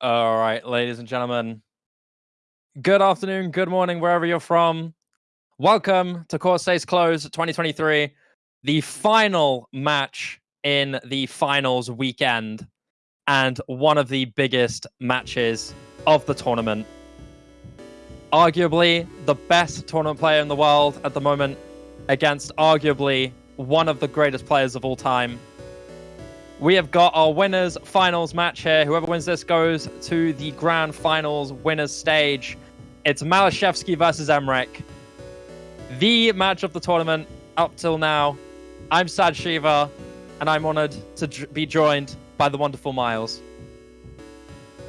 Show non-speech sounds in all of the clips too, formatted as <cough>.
All right, ladies and gentlemen. Good afternoon, good morning, wherever you're from. Welcome to Corsace Closed 2023, the final match in the finals weekend, and one of the biggest matches of the tournament. Arguably the best tournament player in the world at the moment, against arguably one of the greatest players of all time, we have got our winners finals match here. Whoever wins this goes to the grand finals winners stage. It's Malashevsky versus Emrek. The match of the tournament up till now. I'm Sad Shiva, and I'm honored to be joined by the wonderful Miles.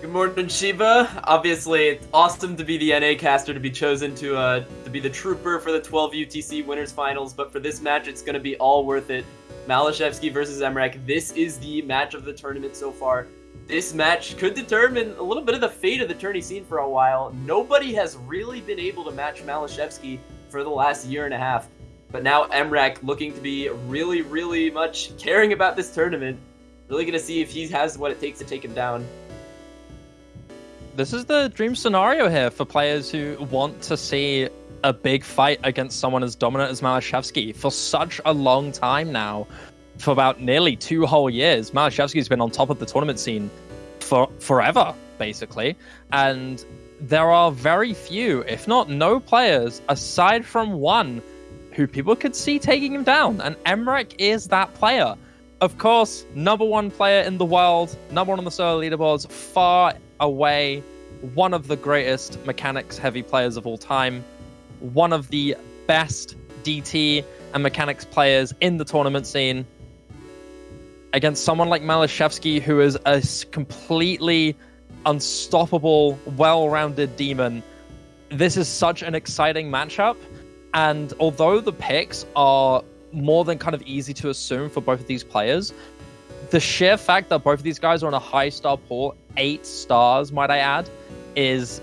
Good morning, Shiva. Obviously, it's awesome to be the NA caster to be chosen to uh, to be the trooper for the 12 UTC winners finals. But for this match, it's going to be all worth it. Malashevsky versus Emrek. This is the match of the tournament so far. This match could determine a little bit of the fate of the tourney scene for a while. Nobody has really been able to match Malashevsky for the last year and a half. But now Emrek looking to be really, really much caring about this tournament. Really going to see if he has what it takes to take him down. This is the dream scenario here for players who want to see a big fight against someone as dominant as Malashevsky for such a long time now. For about nearly two whole years, Malashevsky's been on top of the tournament scene for forever, basically. And there are very few, if not no players, aside from one, who people could see taking him down. And Emrek is that player. Of course, number one player in the world, number one on the solo leaderboards, far away, one of the greatest mechanics heavy players of all time one of the best DT and mechanics players in the tournament scene against someone like Malashevsky, who is a completely unstoppable, well-rounded demon. This is such an exciting matchup, and although the picks are more than kind of easy to assume for both of these players, the sheer fact that both of these guys are on a high star pool, eight stars, might I add, is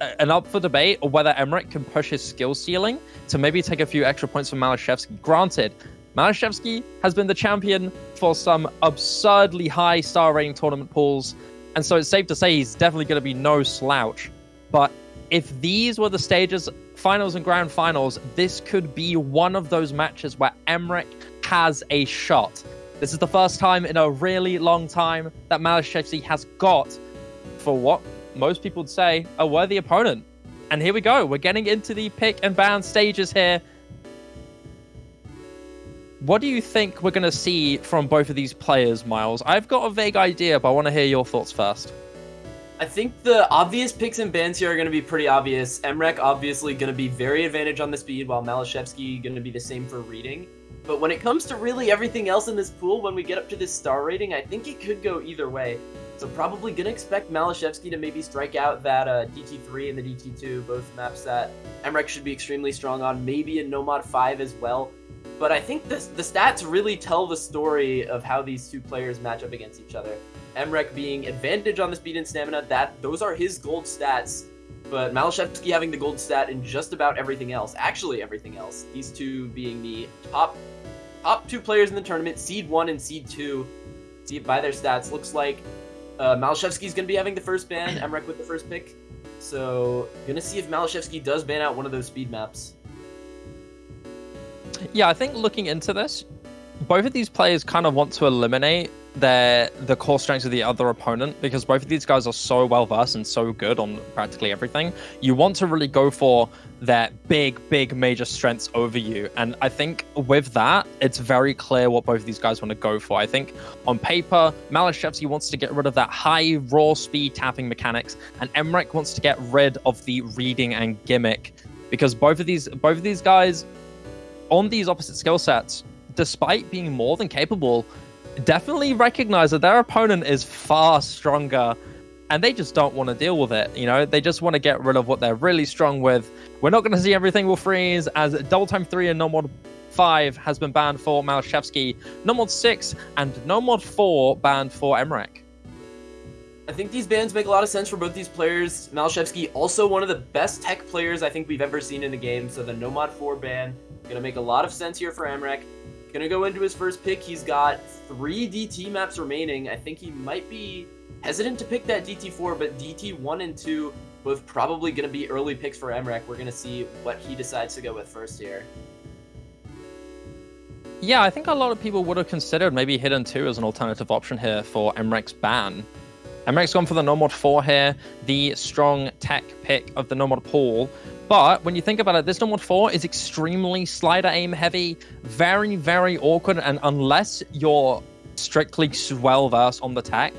an up for debate or whether Emrek can push his skill ceiling to maybe take a few extra points from Malashevsky. Granted, Malashevsky has been the champion for some absurdly high star rating tournament pools, and so it's safe to say he's definitely going to be no slouch. But if these were the stages, finals and grand finals, this could be one of those matches where Emrek has a shot. This is the first time in a really long time that Malashevsky has got, for what most people would say, a worthy opponent. And here we go. We're getting into the pick and ban stages here. What do you think we're going to see from both of these players, Miles? I've got a vague idea, but I want to hear your thoughts first. I think the obvious picks and bans here are going to be pretty obvious. Emrek obviously going to be very advantage on the speed, while Malashevsky going to be the same for reading. But when it comes to really everything else in this pool, when we get up to this star rating, I think it could go either way. So probably gonna expect Malashevsky to maybe strike out that uh, DT3 and the DT2, both maps that Emrek should be extremely strong on, maybe in Nomod 5 as well. But I think this, the stats really tell the story of how these two players match up against each other. Emrek being advantage on the speed and stamina, that those are his gold stats. But Malashevsky having the gold stat in just about everything else, actually everything else. These two being the top top two players in the tournament, seed one and seed two. See if by their stats, looks like uh, Malashevsky's going to be having the first ban, <clears throat> Emrek with the first pick. So, gonna see if Malashevsky does ban out one of those speed maps. Yeah, I think looking into this, both of these players kind of want to eliminate their the core strengths of the other opponent because both of these guys are so well versed and so good on practically everything. You want to really go for their big, big major strengths over you. And I think with that, it's very clear what both of these guys want to go for. I think on paper, Malashevsky wants to get rid of that high raw speed tapping mechanics, and Emrek wants to get rid of the reading and gimmick. Because both of these both of these guys on these opposite skill sets, despite being more than capable, definitely recognize that their opponent is far stronger and they just don't want to deal with it. You know, they just want to get rid of what they're really strong with. We're not going to see everything will freeze as Double Time 3 and No Mod 5 has been banned for Malashevsky, No Mod 6 and No Mod 4 banned for Emrek. I think these bans make a lot of sense for both these players. Malashevsky, also one of the best tech players I think we've ever seen in the game, so the No Mod 4 ban going to make a lot of sense here for Emrek. To go into his first pick. He's got three DT maps remaining. I think he might be hesitant to pick that DT4, but DT1 and 2 both probably to be early picks for Emrek. We're to see what he decides to go with first here. Yeah, I think a lot of people would have considered maybe Hidden 2 as an alternative option here for Emrek's ban. Emrek's gone for the No Mod 4 here, the strong tech pick of the No Mod pool. But when you think about it, this No Mod 4 is extremely slider aim heavy, very, very awkward, and unless you're strictly well versed on the tech,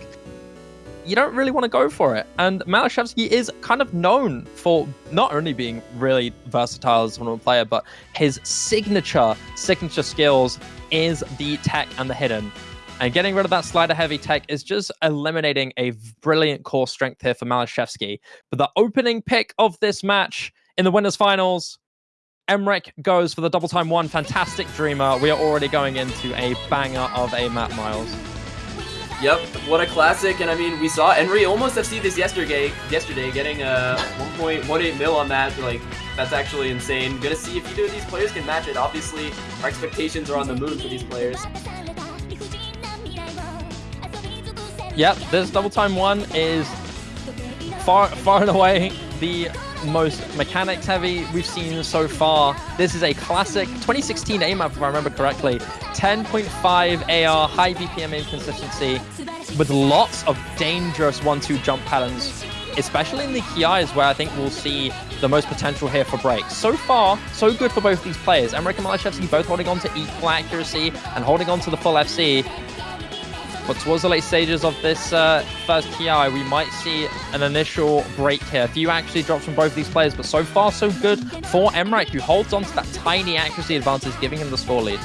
you don't really want to go for it. And Malashevsky is kind of known for not only being really versatile as a player, but his signature signature skills is the tech and the hidden. And getting rid of that slider heavy tech is just eliminating a brilliant core strength here for Malashevsky. But the opening pick of this match in the winners finals, Emrek goes for the double time one. Fantastic Dreamer. We are already going into a banger of a Matt Miles. Yep, what a classic, and I mean, we saw Henry almost FC this yesterday, yesterday getting uh, a 1.18 mil on that, like, that's actually insane. Gonna see if either of these players can match it. Obviously, our expectations are on the moon for these players. Yep, this double time one is far, far and away the most mechanics heavy we've seen so far. This is a classic 2016 aim if I remember correctly. 10.5 AR, high BPM inconsistency, with lots of dangerous 1-2 jump patterns, especially in the Kiais, where I think we'll see the most potential here for breaks. So far, so good for both these players. Emrek and Malashevsky both holding on to equal accuracy and holding on to the full FC. But towards the late stages of this uh, first TI, we might see an initial break here. A few accuracy drops from both these players, but so far so good for Emrek, who holds on to that tiny accuracy advantage, giving him the score lead.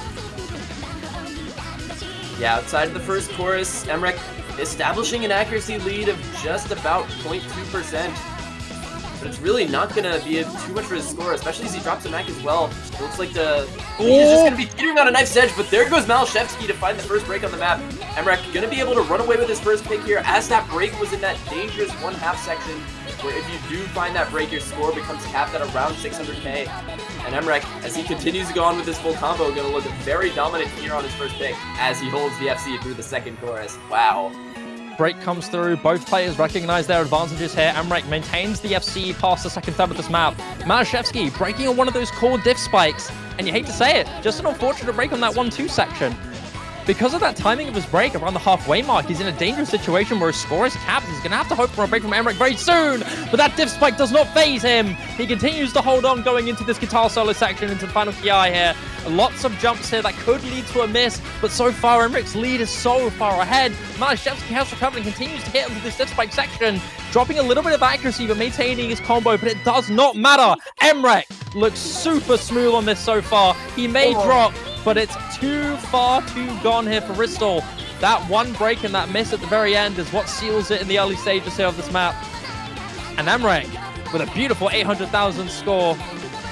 Yeah, outside of the first chorus, Emrek establishing an accuracy lead of just about 0.2% but it's really not going to be too much for his score, especially as he drops a Mac as well. It looks like the he's just going to be teetering on a knife's edge, but there goes Malashevsky to find the first break on the map. Emrek going to be able to run away with his first pick here, as that break was in that dangerous one-half section, where if you do find that break, your score becomes capped at around 600k. And Emrek, as he continues to go on with his full combo, going to look very dominant here on his first pick, as he holds the FC through the second chorus. Wow break comes through. Both players recognize their advantages here. Emrek maintains the FC past the second third of this map. Malashevsky breaking on one of those core diff spikes. And you hate to say it, just an unfortunate break on that 1-2 section. Because of that timing of his break around the halfway mark, he's in a dangerous situation where his score is capped. He's going to have to hope for a break from Emrek very soon. But that diff spike does not phase him. He continues to hold on going into this guitar solo section, into the final Ki here. Lots of jumps here that could lead to a miss, but so far Emrek's lead is so far ahead. Malashevsky has recovered and continues to hit into this diff spike section, dropping a little bit of accuracy but maintaining his combo, but it does not matter. Emrek looks super smooth on this so far. He may oh. drop, but it's too far too gone here for Ristel. That one break and that miss at the very end is what seals it in the early stages here of this map. And Emrek with a beautiful 800,000 score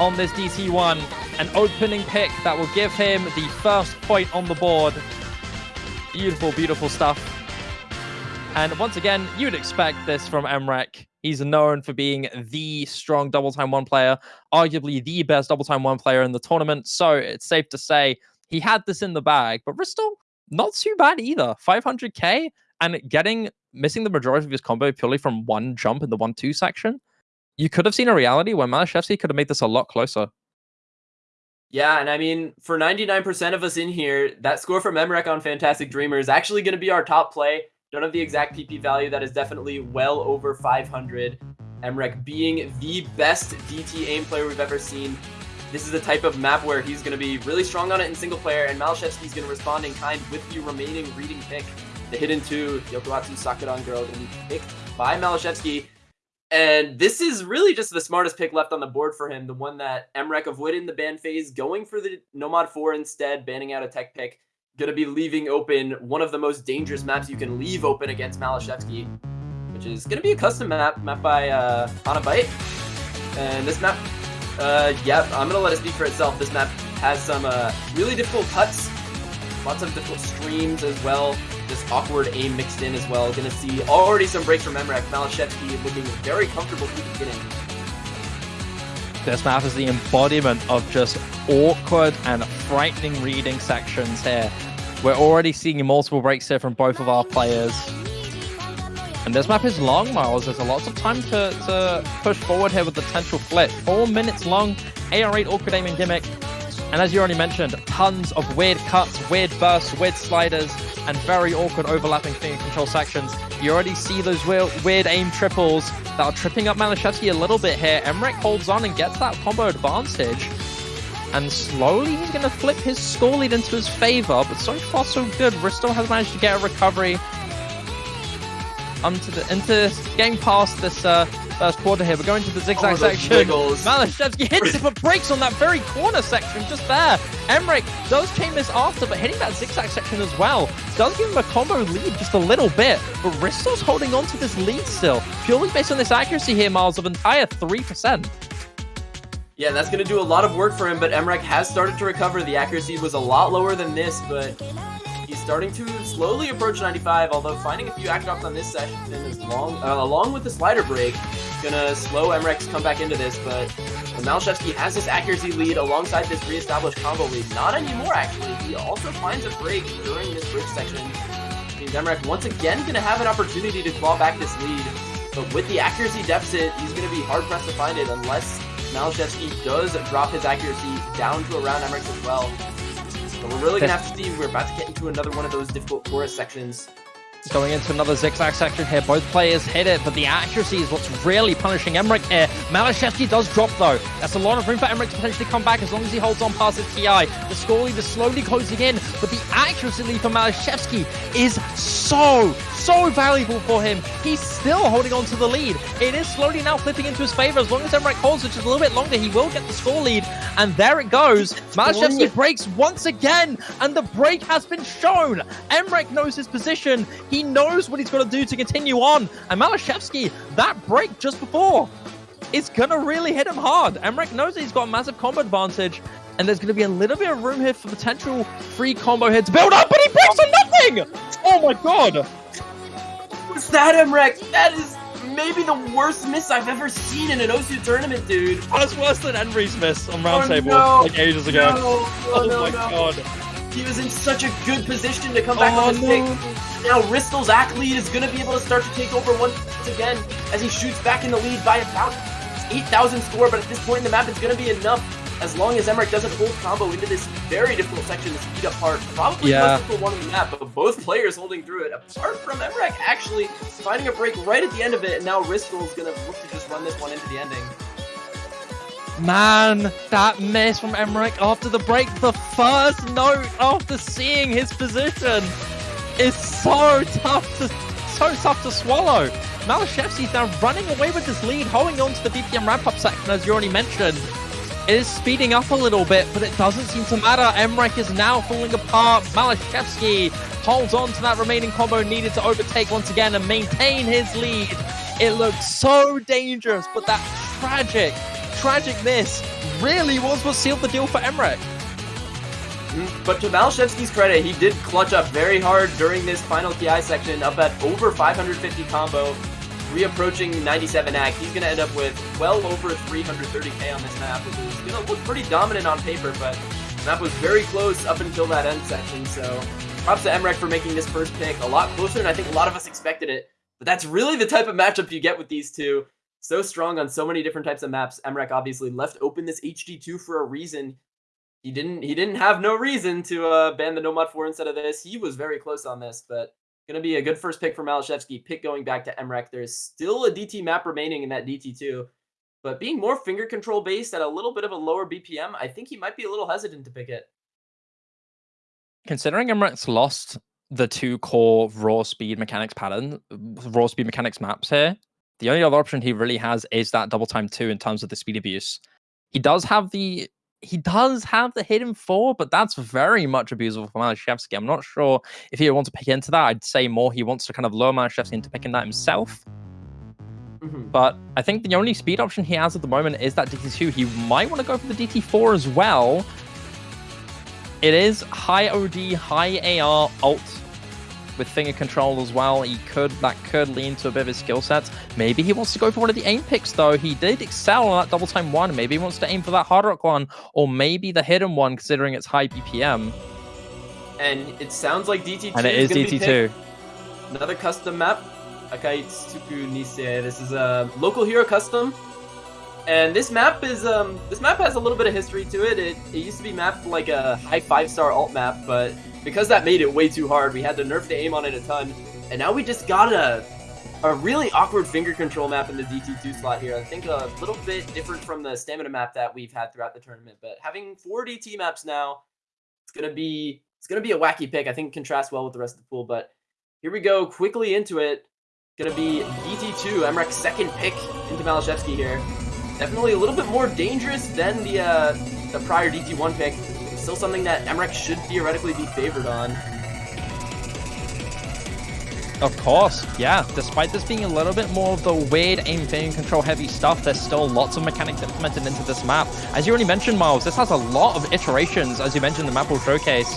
on this DT1. An opening pick that will give him the first point on the board. Beautiful, beautiful stuff. And once again, you'd expect this from Emrek. He's known for being the strong double time one player, arguably the best double time one player in the tournament. So it's safe to say he had this in the bag. But Ristel, not too bad either. 500k and getting missing the majority of his combo purely from one jump in the one two section. You could have seen a reality where Malashevsky could have made this a lot closer. Yeah, and I mean, for 99% of us in here, that score from Emrek on Fantastic Dreamer is actually going to be our top play. Don't have the exact PP value. That is definitely well over 500. Emrek being the best DT aim player we've ever seen. This is the type of map where he's going to be really strong on it in single player, and Malashevsky's going to respond in kind with the remaining reading pick. The hidden two, Yokohatsu Sakadan girl, going to be picked by Malashevsky. And this is really just the smartest pick left on the board for him, the one that Emrek avoided in the ban phase, going for the No Mod 4 instead, banning out a tech pick going to be leaving open one of the most dangerous maps you can leave open against Malashevsky, which is going to be a custom map, map by uh, Byte. And this map, uh, yeah, I'm to let it speak for itself. This map has some uh, really difficult cuts, lots of difficult streams as well, just awkward aim mixed in as well. To see already some breaks from Emrek. Malashevsky looking very comfortable through the beginning. This map is the embodiment of just awkward and frightening reading sections here. We're already seeing multiple breaks here from both of our players. And this map is long, Miles. There's a lot of time to, to push forward here with the potential flip. Four minutes long, AR8 awkward aiming gimmick. And as you already mentioned, tons of weird cuts, weird bursts, weird sliders, and very awkward overlapping finger control sections. You already see those weird, weird aim triples that are tripping up Malashevsky a little bit here. Emmerich holds on and gets that combo advantage. And slowly he's going to flip his score lead into his favor, but so far so good. Ristel has managed to get a recovery into the into getting past this uh, first quarter here. We're going to the zigzag Oh, section. wiggles. Malashevsky hits it, but breaks on that very corner section just there. Emmerich does chain this after, but hitting that zigzag section as well does give him a combo lead just a little bit. But Ristel's holding on to this lead still, purely based on this accuracy here, Miles, of entire 3%. Yeah, that's going to do a lot of work for him, but Emrek has started to recover. The accuracy was a lot lower than this, but starting to slowly approach 95, although finding a few act drops on this session is long, uh, along with the slider break, gonna slow Emrek's comeback into this, but Malashevsky has this accuracy lead alongside this reestablished combo lead. Not anymore, actually. He also finds a break during this bridge section. Emrek once again gonna have an opportunity to claw back this lead, but with the accuracy deficit, he's gonna be hard pressed to find it unless Malashevsky does drop his accuracy down to around Emmerich as well. But we're really gonna have to see. We're about to get into another one of those difficult chorus sections. Going into another zigzag section here. Both players hit it, but the accuracy is what's really punishing Emmerich here. Malashevsky does drop, though. That's a lot of room for Emmerich to potentially come back as long as he holds on past his TI. The score lead is slowly closing in, but the accuracy lead for Malashevsky is so, so valuable for him. He's still holding on to the lead. It is slowly now flipping into his favor. As long as Emmerich holds, which is a little bit longer, he will get the score lead. And there it goes. Malashevsky breaks once again, and the break has been shown. Emmerich knows his position. He knows what he's got to do to continue on. And Malashevsky, that break just before, is going to really hit him hard. Emmerich knows that he's got a massive combo advantage. And there's going to be a little bit of room here for potential free combo hits build up, but he breaks on nothing! Oh my god! What's that, Emrek? That is maybe the worst miss I've ever seen in an OSU tournament, dude. That's worse than Henry's miss on Roundtable Oh, no. like ages ago. No, no, oh my god. He was in such a good position to come oh, back Oh, on this no. pick. Now Ristel's act lead is going to be able to start to take over once again as he shoots back in the lead by about 8,000 score, but at this point in the map, it's going to be enough as long as Emmerich doesn't hold combo into this very difficult section to speed up part. Probably Yeah. the most difficult one in the map, but both players holding through it. Apart from Emmerich actually finding a break right at the end of it, and now Ristel's going to look to just run this one into the ending. Man, that miss from Emmerich after the break, the first note after seeing his position is so tough to so tough to swallow. Malashevsky's now running away with this lead, holding on to the BPM ramp-up section, as you already mentioned. It is speeding up a little bit, but it doesn't seem to matter. Emmerich is now falling apart. Malashevsky holds on to that remaining combo needed to overtake once again and maintain his lead. It looks so dangerous, but that tragic, tragic miss really was what sealed the deal for Emmerich. But to Malashevsky's credit, he did clutch up very hard during this final TI section, up at over 550 combo, reapproaching 97 act. He's going to end up with well over 330k on this map, which is going to look pretty dominant on paper, but map was very close up until that end section, so props to Emrek for making this first pick a lot closer than I think a lot of us expected it. But that's really the type of matchup you get with these two. So strong on so many different types of maps. Emrek obviously left open this HD2 for a reason he didn't he didn't have no reason to uh, ban the No Mod 4 instead of this. He was very close on this, but gonna be a good first pick for Malashevsky. Pick going back to Emrek. There's still a DT map remaining in that DT2, but being more finger control based at a little bit of a lower BPM, I think he might be a little hesitant to pick it. Considering Emrek's lost the two core raw speed mechanics pattern, raw speed mechanics maps here, the only other option he really has is that double time two in terms of the speed abuse. He does have the he does have the hidden four, but that's very much abusable for Malashevsky. I'm not sure if he wants to pick into that. I'd say more he wants to kind of lure Malashevsky into picking that himself. Mhm. But I think the only speed option he has at the moment is that DT2. He might want to go for the DT4 as well. It is high OD, high AR, ult with finger control as well. He could that could lean to a bit of his skill sets. Maybe he wants to go for one of the aim picks though. He did excel on that double time one. Maybe he wants to aim for that hard rock one, or maybe the hidden one, considering it's high BPM. And it sounds like DT2 And it is gonna DT2. Another custom map. Akaitsuku Nisei. This is a local hero custom. And this map is um this map has a little bit of history to it. It it used to be mapped like a high five star alt map, but because that made it way too hard, we had to nerf the aim on it a ton. And now we just got a a really awkward finger control map in the DT2 slot here. I think a little bit different from the stamina map that we've had throughout the tournament. But having four DT maps now, it's gonna be it's gonna be a wacky pick. I think it contrasts well with the rest of the pool. But here we go, quickly into it. Gonna be DT2, Emrek's second pick into Malashevsky here. Definitely a little bit more dangerous than the uh, the prior DT1 pick. Still something that Emrek should theoretically be favored on. Of course, yeah. Despite this being a little bit more of the weird aim finger control heavy stuff, there's still lots of mechanics implemented into this map. As you already mentioned, Miles, this has a lot of iterations, as you mentioned the map will showcase,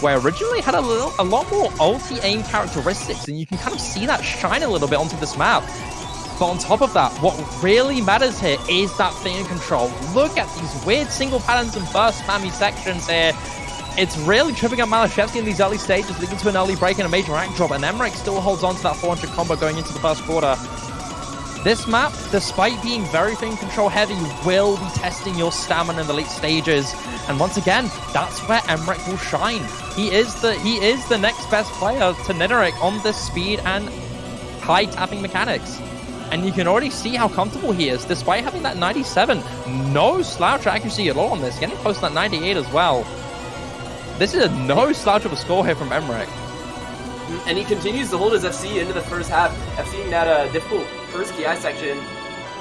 where originally had a little, a lot more ulti aim characteristics, and you can kind of see that shine a little bit onto this map. But on top of that, what really matters here is that finger control. Look at these weird single patterns and burst spammy sections here. It's really tripping up Malashevsky in these early stages, leading to an early break and a major rank drop, and Emrek still holds on to that 400 combo going into the first quarter. This map, despite being very finger control heavy, will be testing your stamina in the late stages. And once again, that's where Emrek will shine. He is the he is the next best player to Nidorek on this speed and high tapping mechanics. And you can already see how comfortable he is, despite having that 97. No slouch accuracy at all on this, getting close to that 98 as well. This is a no slouch of a score here from Emrek. And he continues to hold his FC into the first half, FCing that uh, difficult first KI section.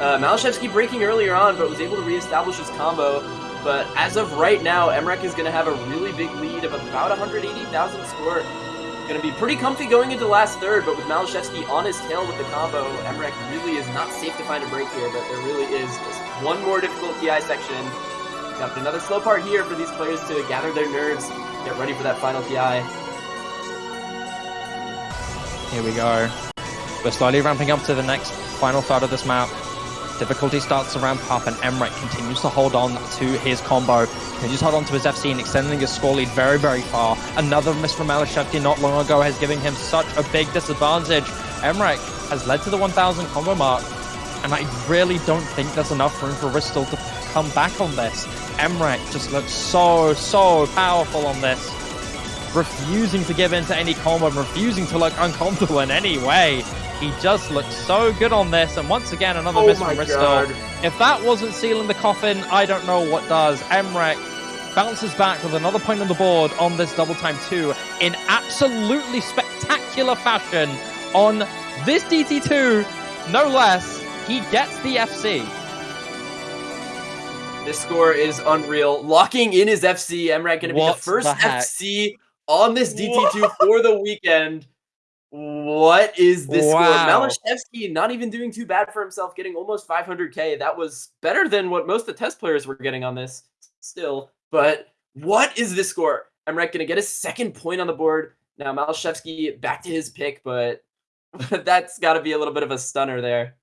Uh, Malashevsky breaking earlier on, but was able to reestablish his combo. But as of right now, Emrek is going to have a really big lead of about 180,000 score To be pretty comfy going into last third, but with Malashevsky on his tail with the combo, Emrek really is not safe to find a break here, but there really is just one more difficult TI section. Got another slow part here for these players to gather their nerves, get ready for that final TI. Here we go. We're slowly ramping up to the next final third of this map. Difficulty starts to ramp up and Emrek continues to hold on to his combo. Continues to hold on to his FC and extending his score lead very, very far. Another miss from Malashevsky not long ago has given him such a big disadvantage. Emrek has led to the 1000 combo mark. And I really don't think there's enough room for Ristel to come back on this. Emrek just looks so, so powerful on this. Refusing to give in to any combo, refusing to look uncomfortable in any way. He just looks so good on this, and once again, another oh miss from Ristel. If that wasn't sealing the coffin, I don't know what does. Emrek bounces back with another point on the board on this double time two in absolutely spectacular fashion on this DT2, no less. He gets the FC. This score is unreal. Locking in his FC, Emrek going to be the first the FC on this DT2 for the weekend. What is this wow. score? Malashevsky not even doing too bad for himself, getting almost 500k. That was better than what most of the test players were getting on this still. But what is this score? Emrek going to get a second point on the board. Now Malashevsky back to his pick, but <laughs> that's got to be a little bit of a stunner there.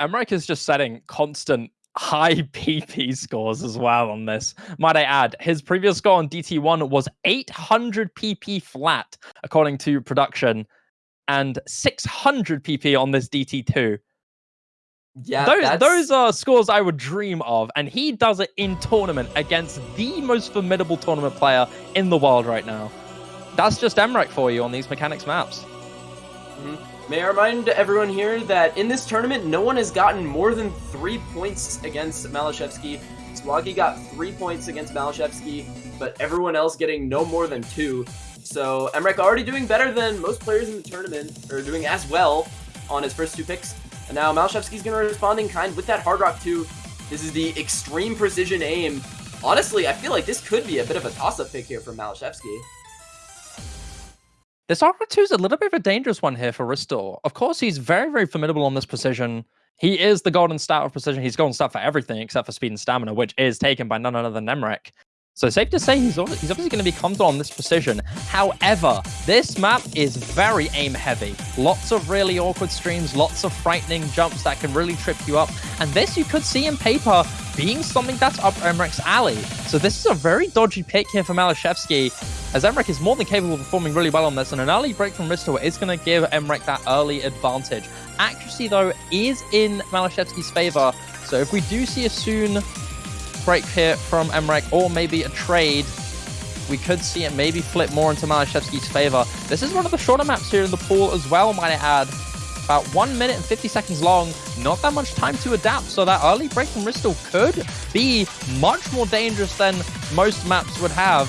Emrek is just setting constant high <laughs> PP scores as well on this. Might I add, his previous score on DT1 was 800 PP flat, according to production and 600 PP on this DT2. Yeah, those, that's... those are scores I would dream of, and he does it in tournament against the most formidable tournament player in the world right now. That's just Emrek for you on these mechanics maps. Mm-hmm. May I remind everyone here that in this tournament, no one has gotten more than three points against Malashevsky. Swaggy got three points against Malashevsky, but everyone else getting no more than two. So Emrek already doing better than most players in the tournament, or doing as well on his first two picks. And now Malashevsky's going to respond in kind with that Hard Rock 2. This is the extreme precision aim. Honestly, I feel like this could be a bit of a toss-up pick here for Malashevsky. This Hard Rock 2 is a little bit of a dangerous one here for Ristel. Of course, he's very, very formidable on this precision. He is the golden stat of precision. He's golden stat for everything except for speed and stamina, which is taken by none other than Emrek. So safe to say he's, he's obviously going to be comfortable on this precision. However, this map is very aim heavy. Lots of really awkward streams, lots of frightening jumps that can really trip you up. And this you could see in paper being something that's up Emrek's alley. So this is a very dodgy pick here for Malashevsky, as Emrek is more than capable of performing really well on this, and an early break from Risto is going to give Emrek that early advantage. Accuracy, though, is in Malashevsky's favor, so if we do see a soon break here from Emrek, or maybe a trade, we could see it maybe flip more into Malashevsky's favor. This is one of the shorter maps here in the pool as well, might I add. About 1 minute and 50 seconds long, not that much time to adapt, so that early break from Ristor could be much more dangerous than most maps would have.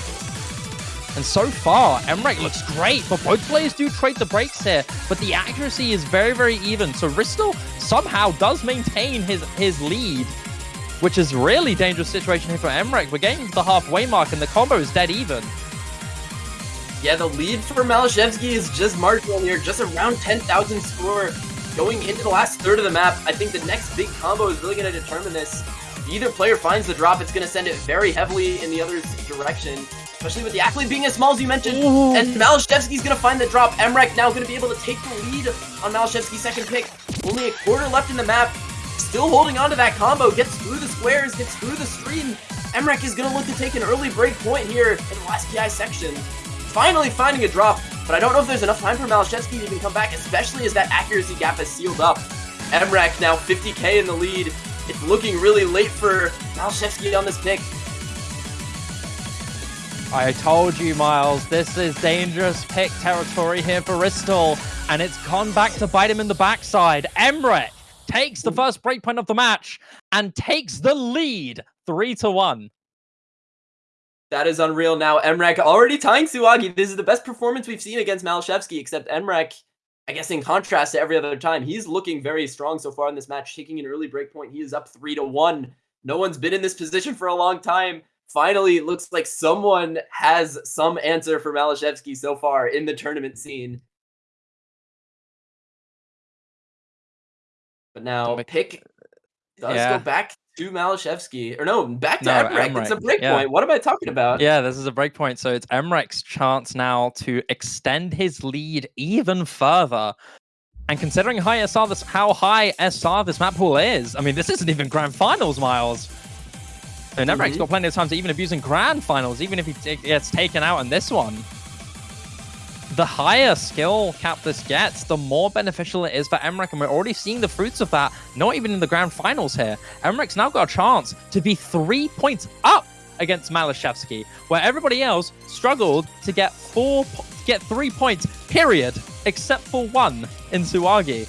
And so far, Emrek looks great, but both players do trade the breaks here, but the accuracy is very, very even. So Ristor somehow does maintain his, his lead, which is really dangerous situation here for Emrek. We're getting to the halfway mark and the combo is dead even. Yeah, the lead for Malashevsky is just marginal here, just around 10,000 score. Going into the last third of the map, I think the next big combo is really going to determine this. Either player finds the drop, it's going to send it very heavily in the other's direction. Especially with the Accolade being as small as you mentioned. Ooh. And Malashevsky's going to find the drop. Emrek now going to be able to take the lead on Malashevsky's second pick. Only a quarter left in the map. Still holding on to that combo. Gets through the squares, gets through the screen. Emrek is going to look to take an early break point here in the last PI section finally finding a drop, but I don't know if there's enough time for Malashevsky to even come back, especially as that accuracy gap is sealed up. Emrek now 50k in the lead. It's looking really late for Malashevsky on this pick. I told you, Miles, this is dangerous pick territory here for Ristor, and it's gone back to bite him in the backside. Emrek takes the first breakpoint of the match and takes the lead 3 to 1. That is unreal. Now, Emrek already tying Suwagi. This is the best performance we've seen against Malashevsky, except Emrek, I guess in contrast to every other time, he's looking very strong so far in this match, taking an early break point. He is up 3 to 1. No one's been in this position for a long time. Finally, it looks like someone has some answer for Malashevsky so far in the tournament scene. But now, pick does yeah. go back to Malashevsky. Or no, back to no. It's a breakpoint. Yeah. What am I talking about? Yeah, this is a breakpoint. So it's Emrek's chance now to extend his lead even further. And considering how high SR this, how high SR this map pool is, I mean, this isn't even grand finals, Miles. And Emrek's mm -hmm. got plenty of time to even abuse in grand finals, even if he gets taken out in this one the higher skill cap this gets, the more beneficial it is for Emrek, and we're already seeing the fruits of that, not even in the grand finals here. Emrek's now got a chance to be three points up against Malashevsky, where everybody else struggled to get four, get three points, period, except for one in Suwagi.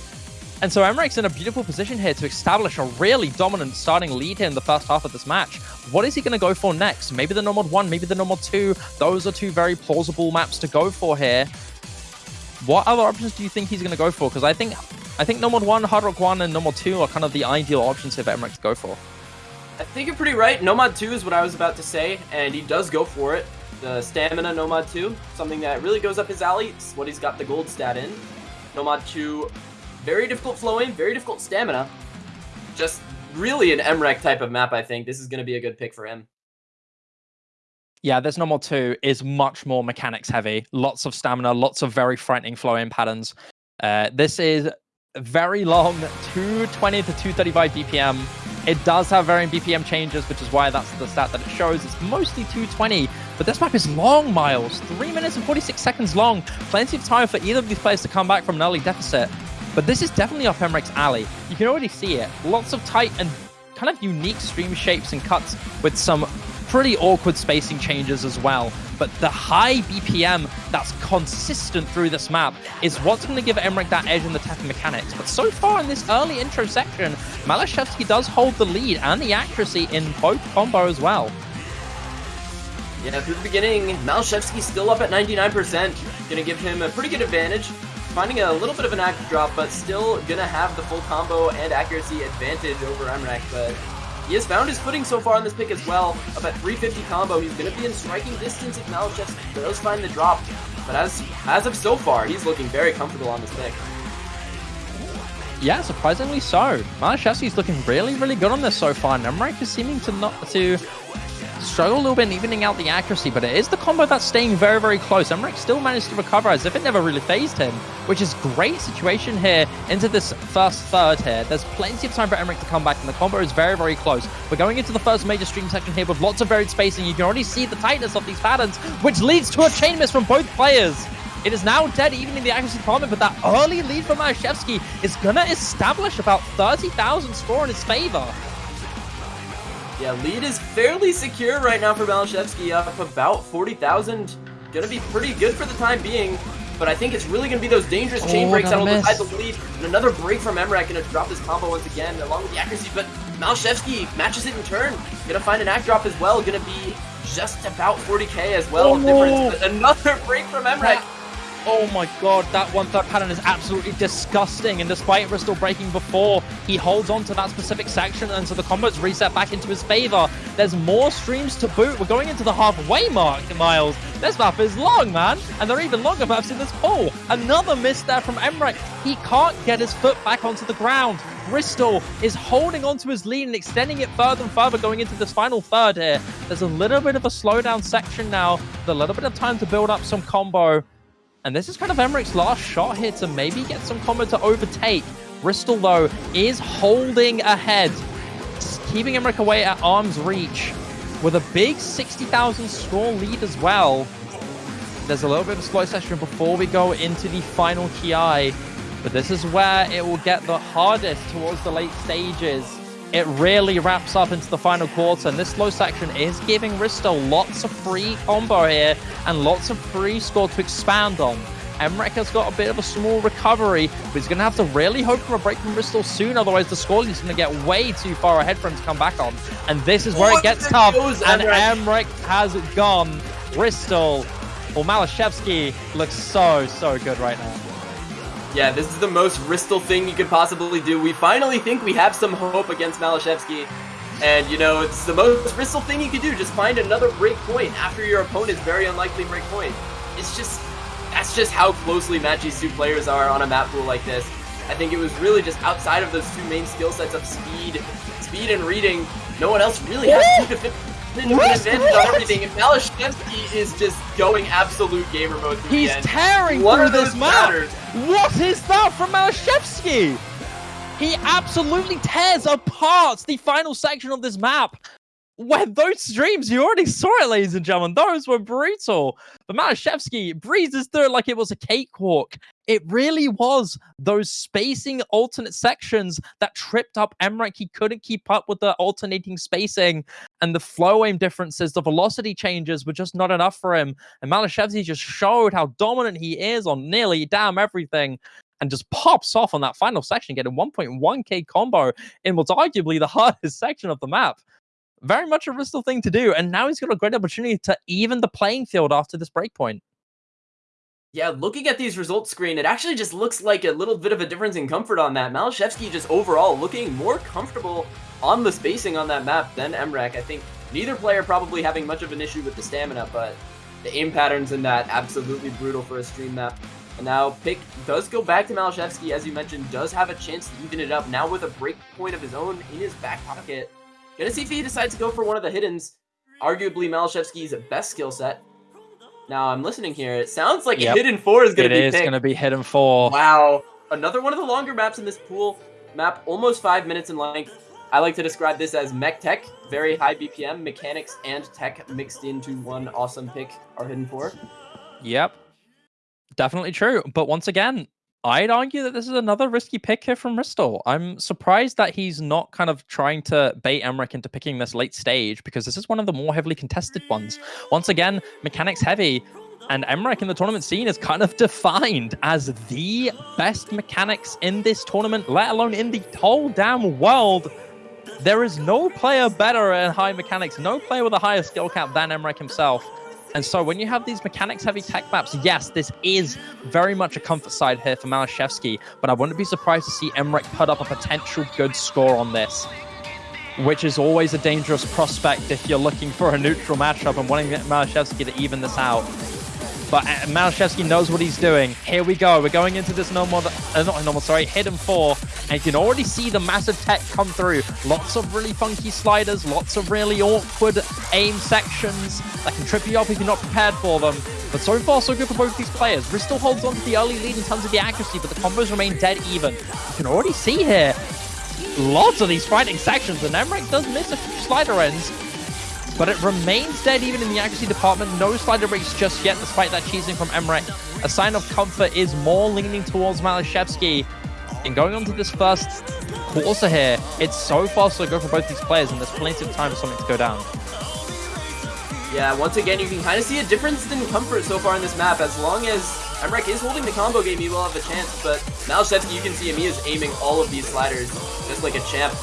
And so Emrek's in a beautiful position here to establish a really dominant starting lead here in the first half of this match. What is he going to go for next? Maybe the No Mod 1, maybe the No Mod 2. Those are two very plausible maps to go for here. What other options do you think he's going to go for? Because I think I think No Mod 1, Hard Rock 1, and No Mod 2 are kind of the ideal options here for Emrek to go for. I think you're pretty right. No Mod 2 is what I was about to say, and he does go for it. The Stamina No Mod 2, something that really goes up his alley. It's what he's got the gold stat in. No Mod 2 very difficult flowing, very difficult stamina. Just really an Emrek type of map, I think. This is going to be a good pick for him. Yeah, this normal two is much more mechanics heavy. Lots of stamina, lots of very frightening flowing patterns. Uh, this is very long, 220 to 235 BPM. It does have varying BPM changes, which is why that's the stat that it shows. It's mostly 220, but this map is long, Miles. 3 minutes and 46 seconds long. Plenty of time for either of these players to come back from an early deficit. But this is definitely off Emrek's alley. You can already see it. Lots of tight and kind of unique stream shapes and cuts with some pretty awkward spacing changes as well. But the high BPM that's consistent through this map is what's going to give Emrek that edge in the tech mechanics. But so far in this early intro section, Malashevsky does hold the lead and the accuracy in both combo as well. Yeah, through the beginning, Malashevsky's still up at 99%. Gonna give him a pretty good advantage finding a little bit of an active drop, but still gonna have the full combo and accuracy advantage over Emrek, but he has found his footing so far on this pick as well. Up at 350 combo, he's gonna be in striking distance if Malachevsky does find the drop, but as, as of so far, he's looking very comfortable on this pick. Yeah, surprisingly so. Malashevsky's looking really, really good on this so far, and Emrek is seeming to not to struggle a little bit in evening out the accuracy, but it is the combo that's staying very, very close. Emmerich still managed to recover as if it never really phased him, which is great situation here into this first third here. There's plenty of time for Emmerich to come back, and the combo is very, very close. We're going into the first major stream section here with lots of varied spacing. You can already see the tightness of these patterns, which leads to a chain miss from both players. It is now dead even in the accuracy department, but that early lead from Malashevsky is going to establish about 30,000 score in his favor. Yeah, lead is fairly secure right now for Malashevsky, up about 40,000. Gonna be pretty good for the time being, but I think it's really gonna be those dangerous chain Oh, breaks that'll decide the lead. And another break from Emrak, gonna drop this combo once again, along with the accuracy, but Malashevsky matches it in turn. Gonna find an act drop as well, gonna be just about 40k as well oh, of difference. But another <laughs> break from Emrak. Oh my god, that one third pattern is absolutely disgusting. And despite Bristol breaking before, he holds on to that specific section, and so the combo's reset back into his favor. There's more streams to boot. We're going into the halfway mark, Miles. This map is long, man. And there are even longer maps in this pool. Another miss there from Emmerich. He can't get his foot back onto the ground. Bristol is holding onto his lead and extending it further and further going into this final third here. There's a little bit of a slowdown section now, with a little bit of time to build up some combo. And this is kind of Emmerich's last shot here to maybe get some combo to overtake. Bristol, though, is holding ahead, keeping Emmerich away at arm's reach with a big 60,000 score lead as well. There's a little bit of a slow session before we go into the final Ki, but this is where it will get the hardest towards the late stages. It really wraps up into the final quarter, and this slow section is giving Risto lots of free combo here and lots of free score to expand on. Emmerich has got a bit of a small recovery, but he's going to have to really hope for a break from Bristol soon, otherwise the score is going to get way too far ahead for him to come back on. And this is where Oh, it gets tough, goes and. Emmerich has gone. Bristol, or Malashevsky looks so, so good right now. Yeah, this is the most Ristal thing you could possibly do. We finally think we have some hope against Malashevsky. And, you know, it's the most Ristal thing you could do. Just find another break point after your opponent's very unlikely break point. It's just, that's just how closely these two players are on a map pool like this. I think it was really just outside of those two main skill sets of speed, speed and reading, no one else really has two defensive What? advantage on everything. And Malashevsky is just going absolute gamer mode through He's the end. tearing What through this map. batters? What is that from Malashevsky? He absolutely tears apart the final section of this map. Where those streams, you already saw it, ladies and gentlemen. Those were brutal. But Malashevsky breezes through it like it was a cakewalk. It really was those spacing alternate sections that tripped up Emmerich. He couldn't keep up with the alternating spacing and the flow aim differences. The velocity changes were just not enough for him. And Malashevsky just showed how dominant he is on nearly damn everything and just pops off on that final section, getting 1.1k combo in what's arguably the <laughs> hardest section of the map. Very much a Bristol thing to do, and now he's got a great opportunity to even the playing field after this breakpoint. Yeah, looking at these results screen, it actually just looks like a little bit of a difference in comfort on that. Malashevsky just overall looking more comfortable on the spacing on that map than Emrak. I think neither player probably having much of an issue with the stamina, but the aim patterns in that absolutely brutal for a stream map. And now Pick does go back to Malashevsky, as you mentioned, does have a chance to even it up now with a break point of his own in his back pocket. Gonna see if he decides to go for one of the hiddens, arguably Malashevsky's best skill set. Now I'm listening here. It sounds like Yep. hidden four is gonna be is picked. going to be hidden four. Wow. Another one of the longer maps in this pool. Map almost five minutes in length. I like to describe this as mech tech, very high BPM, mechanics and tech mixed into one awesome pick are hidden for. Yep. Definitely true. But once again, I'd argue that this is another risky pick here from Bristol. I'm surprised that he's not kind of trying to bait Emmerich into picking this late stage because this is one of the more heavily contested ones. Once again, mechanics heavy, and Emmerich in the tournament scene is kind of <laughs> defined as the best mechanics in this tournament, let alone in the whole damn world. There is no player better at high mechanics, no player with a higher skill cap than Emmerich himself. And so when you have these mechanics heavy tech maps, yes, this is very much a comfort side here for Malashevsky, but I wouldn't be surprised to see Emmerich put up a potential good score on this, which is always a dangerous prospect if you're looking for a neutral matchup and wanting Malashevsky to even this out. But uh, Malashevsky knows what he's doing. Here we go. We're going into this normal, uh, not normal, sorry, hidden four. And you can already see the massive tech come through. Lots of really funky sliders, lots of really awkward aim sections that can trip you up if you're not prepared for them. But so far, so good for both these players. Bristol holds on to the early lead in terms of the accuracy, but the combos remain dead even. You can already see here lots of these fighting sections, and Emmerich does miss a few slider ends, but it remains dead even in the accuracy department. No slider breaks just yet, despite that cheesing from Emmerich. A sign of comfort is more leaning towards Malashevsky. And going on to this first quarter here, it's so far so good for both these players, and there's plenty of time for something to go down. Yeah, once again, you can kind of see a difference in comfort so far in this map. As long as Emrek is holding the combo game, he will have a chance, but Malashevsky, you can see him, he is aiming all of these sliders just like a champ.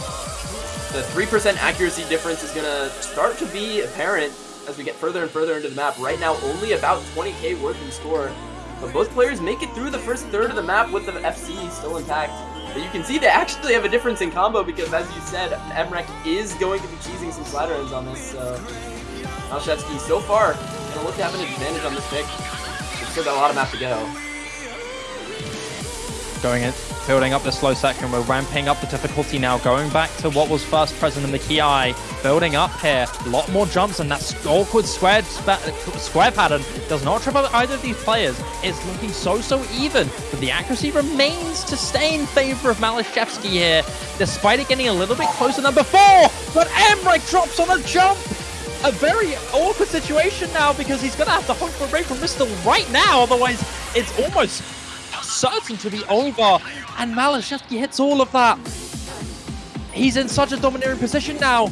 The 3% accuracy difference is going to start to be apparent as we get further and further into the map. Right now, only about 20k worth in score, but both players make it through the first third of the map with the FC still intact. But you can see they actually have a difference in combo because, as you said, Emmerich is going to be cheesing some slider ends on this. Uh, so Malashevsky, so far, going to look to have an advantage on this pick. We've still got a lot of map to go. Going in, building up the slow section. We're ramping up the difficulty now. Going back to what was first present in the kiai. Building up here. A lot more jumps and that awkward square, square pattern does not trip up either of these players. It's looking so, so even. But the accuracy remains to stay in favor of Malashevsky here, despite it getting a little bit closer than before. But Emmerich drops on a jump a very awkward situation now because he's going to have to hope for a break from Bristol right now. Otherwise, it's almost certain to be over. And Malashevsky hits all of that. He's in such a domineering position now.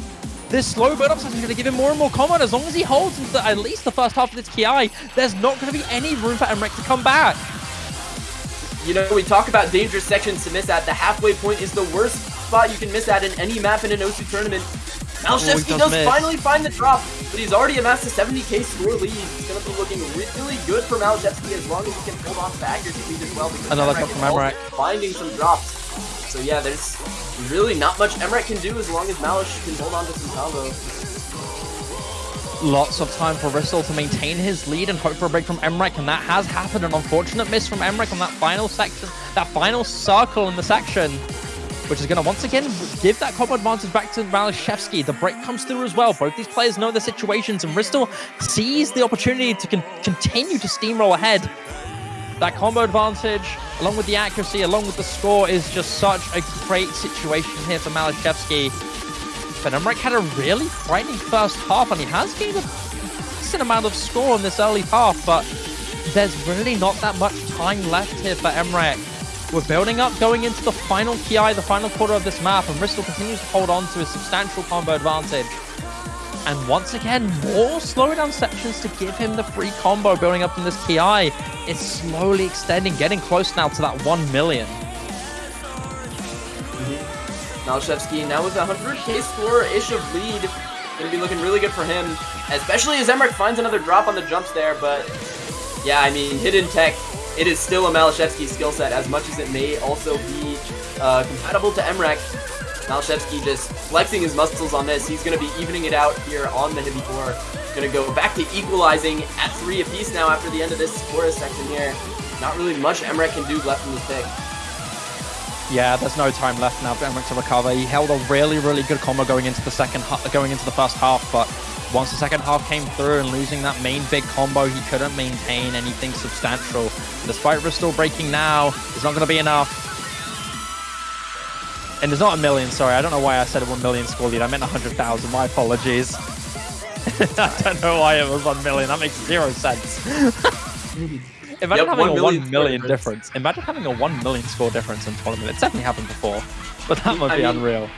This slow build-up is going to give him more and more combat. As long as he holds into at least the first half of this kiai, there's not going to be any room for Emmerich to come back. You know, we talk about dangerous sections to miss at. The halfway point is the worst spot you can miss at in any map in an osu! tournament. Malashevsky oh, does finally find the drop, but he's already amassed a 70k score lead. It's going to be looking really good for Malashevsky as long as he can hold on to the accuracy lead as well. Because Another cut from Emmerich. Finding some drops. So yeah, there's really not much Emmerich can do as long as Malish can hold on to some combo. Lots of time for Rissel to maintain his lead and hope for a break from Emmerich, and that has happened. An unfortunate miss from Emmerich on that final section, that final circle in the section which is going to once again give that combo advantage back to Malashevsky. The break comes through as well. Both these players know their situations, and Ristel sees the opportunity to con continue to steamroll ahead. That combo advantage, along with the accuracy, along with the score, is just such a great situation here for Malashevsky. But Emmerich had a really frightening first half, and he has gained a decent amount of score in this early half, but there's really not that much time left here for Emmerich. We're building up going into the final kiai, the final quarter of this map, and Bristol continues to hold on to a substantial combo advantage. And once again, more slowdown sections to give him the free combo building up in this kiai. It's slowly extending, getting close now to that 1 million. Mm-hmm. Malashevsky now with a 100k score-ish of lead. Gonna be looking really good for him, especially as Emmerich finds another drop on the jumps there, but yeah, I mean, hidden tech it is still a Malashevsky skill set, as much as it may also be uh, compatible to Emmerich. Malashevsky just flexing his muscles on this. He's going to be evening it out here on the Hibi 4. Going to go back to equalizing at three apiece now after the end of this chorus section here. Not really much Emmerich can do left in this pick. Yeah, there's no time left now for Emmerich to recover. He held a really, really good combo going into the second, going into the first half, but once the second half came through and losing that main big combo, he couldn't maintain anything substantial. Despite Restore breaking now, it's not going to be enough. And there's not a million, sorry. I don't know why I said a 1 million score lead. I meant 100,000. My apologies. <laughs> I don't know why it was 1 million. That makes zero sense. <laughs> Imagine yep, having 1 a 1 million difference. difference. Imagine having a 1 million score difference in tournament. It's definitely happened before, but that must be mean, unreal.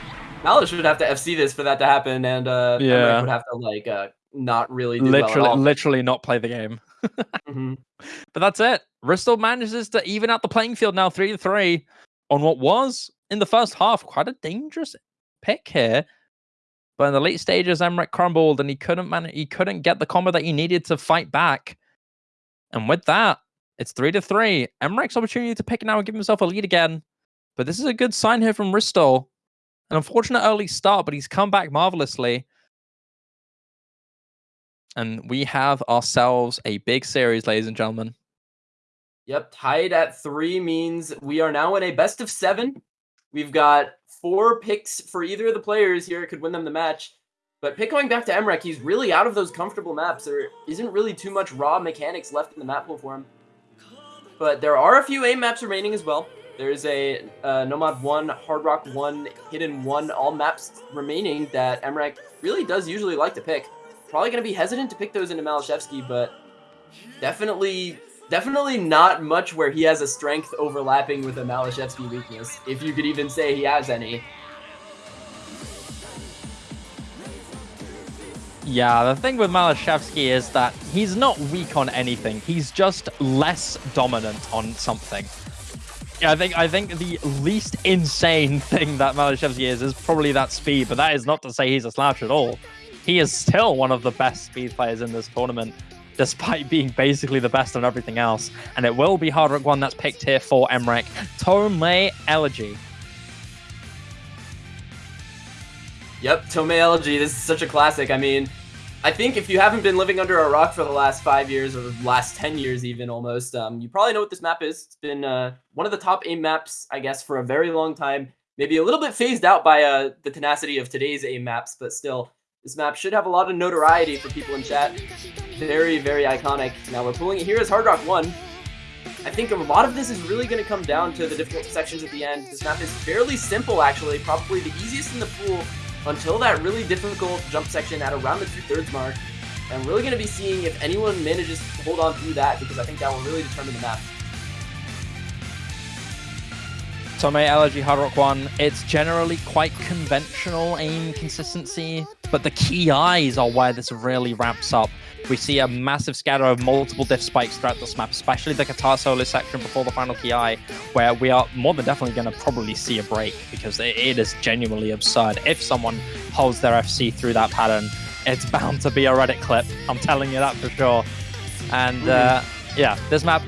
Malish would have to FC this for that to happen, and uh, yeah, would have to like uh, not really literally, well literally not play the game. mm-hmm. <laughs> But that's it. Bristol manages to even out the playing field now, three to three, on what was in the first half quite a dangerous pick here. But in the late stages, Emmerich crumbled, and he couldn't man- he couldn't get the combo that he needed to fight back. And with that, it's three to three. Emmerich's opportunity to pick now and give himself a lead again. But this is a good sign here from Ristol. An unfortunate early start, but he's come back marvelously. And we have ourselves a big series, ladies and gentlemen. Yep, tied at three means we are now in a best of seven. We've got four picks for either of the players here. It could win them the match. But pick going back to Emrek, he's really out of those comfortable maps. There isn't really too much raw mechanics left in the map pool for him. But there are a few aim maps remaining as well. There's a uh, No Mod 1, Hard Rock 1, Hidden 1, all maps remaining that Emrek really does usually like to pick. Probably going to be hesitant to pick those into Malashevsky, but definitely definitely not much where he has a strength overlapping with a Malashevsky weakness, if you could even say he has any. Yeah, the thing with Malashevsky is that he's not weak on anything. He's just less dominant on something. Yeah, I think I think the least insane <laughs> thing that Malashevsky is is probably that speed, but that is not to say he's a slouch at all. He is still one of the best speed players in this tournament, despite <laughs> being basically the best on everything else. And it will be Hard Rock 1 that's picked here for Emrek. Tomei Elegy. Yep, Tomei Elegy. This is such a classic. I mean, I think if you haven't been living under a rock for the last five years or last 10 years even almost, um, you probably know what this map is. It's been uh, one of the top aim maps, I guess, for a very long time. Maybe a little bit phased out by uh, the tenacity of today's aim maps, but still, this map should have a lot of notoriety for people in chat. Very, very iconic. Now we're pulling it here as Hard Rock 1. I think a lot of this is really going to come down to the difficult sections at the end. This map is fairly simple, actually. Probably the easiest in the pool until that really difficult jump section at around the two-thirds mark. I'm really going to be seeing if anyone manages to hold on through that because I think that will really determine the map. Tomei Elegy Hard Rock 1, it's generally quite conventional aim consistency, but the kiais are where this really ramps up. We see a massive scatter of multiple diff spikes throughout this map, especially the guitar solo section before the final kiai, where we are more than definitely going to probably see a break because it is genuinely absurd. If someone holds their FC through that pattern, it's bound to be a Reddit clip. I'm telling you that for sure. And uh, yeah, this map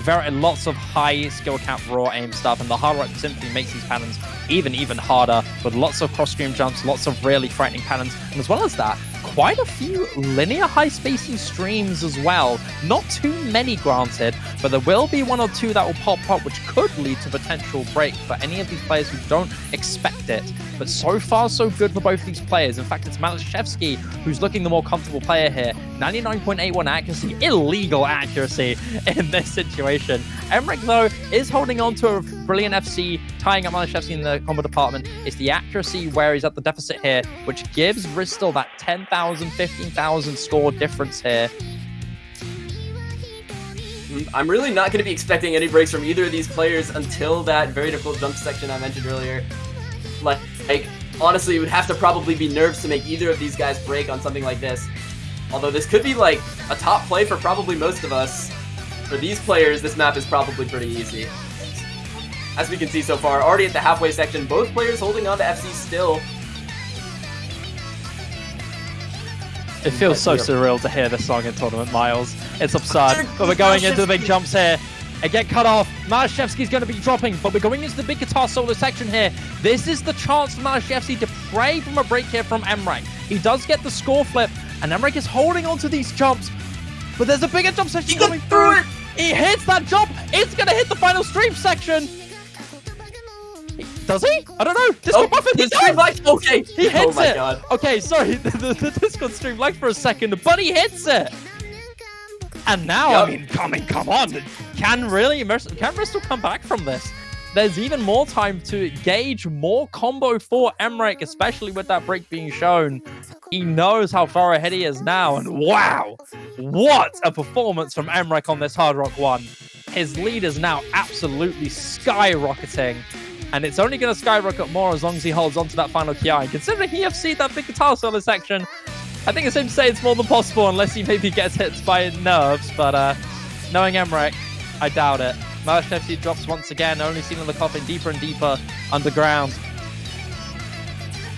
very lots of high skill count raw aim stuff, and the hard rock simply makes these patterns even even harder with lots of cross stream jumps, lots of really frightening patterns, and as well as that, quite a few linear high spacing streams as well. Not too many, granted, but there will be one or two that will pop up, which could lead to potential break for any of these players who don't expect it. But so far, so good for both these players. In fact, it's Malashevsky who's looking the more comfortable player here. 99.81 accuracy, illegal accuracy in this situation. Emrek, though, is holding on to a brilliant FC, tying up Malashevsky in the combo department. It's the accuracy where he's at the deficit here, which gives Ristel that 10,000, 15,000 score difference here. Mm, I'm really not going to be expecting any breaks from either of these players until that very difficult jump section I mentioned earlier. Like, like, honestly, it would have to probably be nerves to make either of these guys break on something like this. Although this could be like a top play for probably most of us. For these players, this map is probably pretty easy. As we can see so far, already at the halfway section, both players holding on to FC still. It feels so surreal to hear this song in Tournament Miles. It's absurd. But we're going into the big jumps here. It get cut off. Malashevsky's going to be dropping, but we're going into the big guitar solo section here. This is the chance for Malashevsky to pray from a break here from Emrek. He does get the score flip, and Emrek is holding on to these jumps. But there's a bigger jump section coming through. He hits that jump. It's going to hit the final stream section. Does he? I don't know. Discord oh, buffing. He stream like okay. He hits oh my it. God. Okay, sorry. <laughs> The, the, the Discord stream lagged for a second, but he hits it. And now, yep. I mean, come in, come on. Can really can Bristol come back from this? There's even more time to gauge more combo for Emrek, especially with that break being shown. He knows how far ahead he is now, and wow, what a performance from Emrek on this Hard Rock 1. His lead is now absolutely skyrocketing, and it's only going to skyrocket more as long as he holds on to that final kiai. Considering he FC'd that big guitar solo section, I think it's safe to say it's more than possible unless he maybe gets hit by nerves, but uh, knowing Emrek, I doubt it. Malashevsky drops once again, only seen in the coffin deeper and deeper underground.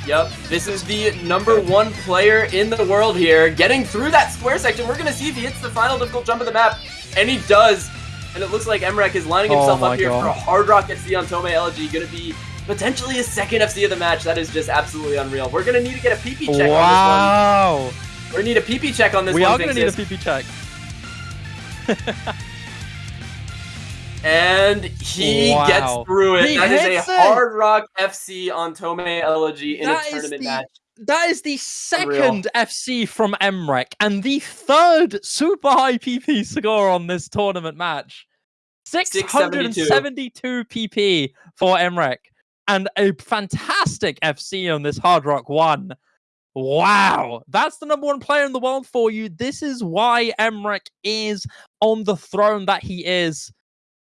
Yep, this is the number one player in the world here, getting through that square section. We're going to see if he hits the final difficult jump of the map, and he does. And it looks like Emrek is lining himself oh up here God. for a hard rock FC on Tomei Elegy, going to be potentially his second FC of the match. That is just absolutely unreal. We're going to need to get a PP check wow. on this one. We're going to need a PP check on this we one. We are going to need a PP check. And he Wow. gets through it. He that is a it. Hard Rock FC on Tomei Elegy in That a is tournament the- match. That is the second FC from Emrek and the third super high PP score on this tournament match. 672 PP for Emrek and a fantastic FC on this Hard Rock 1. Wow, that's the number one player in the world for you. This is why Emrek is on the throne that he is.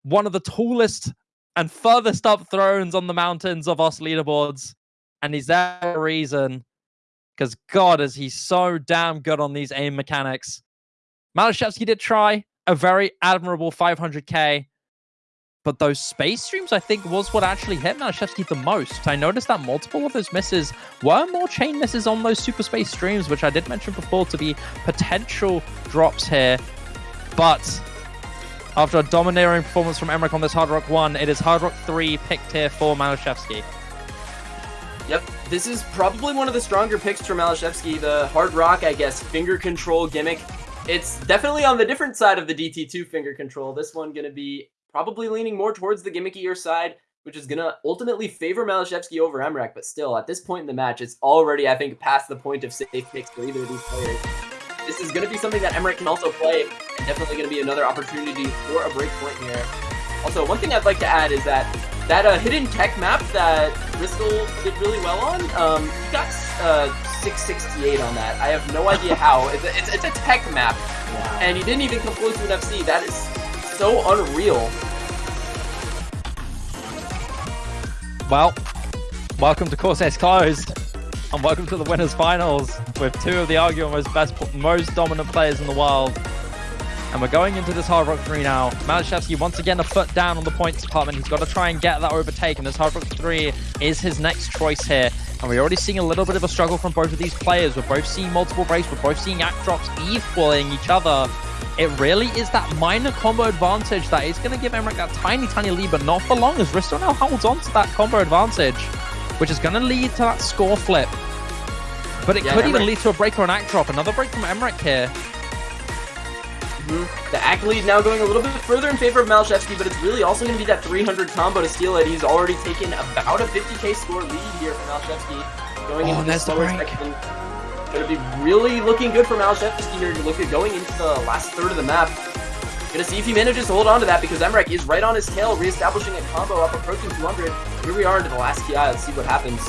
One of the tallest and furthest up thrones on the mountains of us leaderboards. And he's there for a reason. Because God, is he so damn good on these aim mechanics. Malashevsky did try a very admirable 500k, but those space streams, I think, was what actually hit Malashevsky the most. I noticed that multiple of those misses were more chain misses on those super space streams, which I did mention before to be potential drops here. But after a domineering performance from Emmerich on this Hard Rock 1, it is Hard Rock 3 picked here for Malashevsky. Yep, this is probably one of the stronger picks for Malashevsky. The Hard Rock, I guess, finger control gimmick. It's definitely on the different side of the DT2 finger control. This one going to be probably leaning more towards the gimmickier side, which is going to ultimately favor Malashevsky over Emrek. But still, at this point in the match, it's already, I think, past the point of safe picks for either of these players. This is going to be something that Emrek can also play, and definitely going to be another opportunity for a break point here. Also, one thing I'd like to add is that that uh, hidden tech map that Bristol did really well on, um, he got uh, 668 on that. I have no idea how. It's a, it's, it's a tech map, and he didn't even come close to an FC. That is so unreal. Well, welcome to Corsace Closed, and welcome to the winners finals with two of the arguably most best, most dominant players in the world. And we're going into this Hard Rock 3 now. Malashevsky once again a foot down on the points department. He's got to try and get that overtake, and this Hard Rock 3 is his next choice here. And we're already seeing a little bit of a struggle from both of these players. We're both seeing multiple breaks. We're both seeing act drops equaling each other. It really is that minor combo advantage that is going to give Emmerich that tiny, tiny lead, but not for long as Risto now holds on to that combo advantage, which is going to lead to that score flip. But it Yeah, could even lead to a break or an act drop. Another break from Emmerich here. Mhm. The Ack lead now going a little bit further in favor of Malashevsky, but it's really also going to be that 300 combo to steal it. He's already taken about a 50k score lead here for Malashevsky. Going Oh, into the slower break. section. Going to be really looking good for Malashevsky here. Look at going into the last third of the map. Gonna see if he manages to hold on to that because Emrek is right on his tail, reestablishing a combo up approaching 200. Here we are into the last TI. Let's see what happens.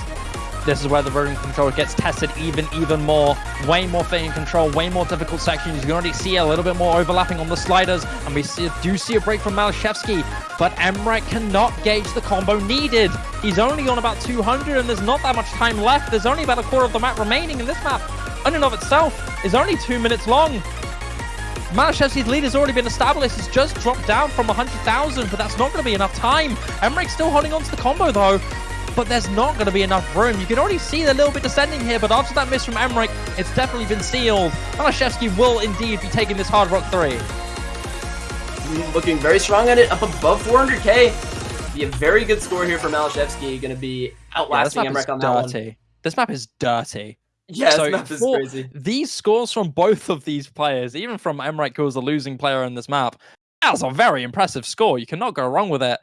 This is where the rodent control gets tested even, even more. Way more finger control, way more difficult sections. You can already see a little bit more overlapping on the sliders, and we see, do see a break from Malashevsky, but Emrek cannot gauge the combo needed. He's only on about 200, and there's not that much time left. There's only about a quarter of the map remaining, and this map, in and of itself, is only two minutes long. Malashevsky's lead has already been established. It's just dropped down from 100,000, but that's not going to be enough time. Emmerich still holding on to the combo, though but there's not going to be enough room. You can already see the little bit descending here, but after that miss from Emmerich, it's definitely been sealed. Malashevsky will indeed be taking this Hard Rock 3. Mm, looking very strong at it, up above 400k. Be a very good score here for Malashevsky. Going to be outlasting is Emrek on that one. dirty. This map is dirty. Yeah, So this map is crazy. These scores from both of these players, even from Emmerich, who was a losing player in this map, that was a very impressive score. You cannot go wrong with it.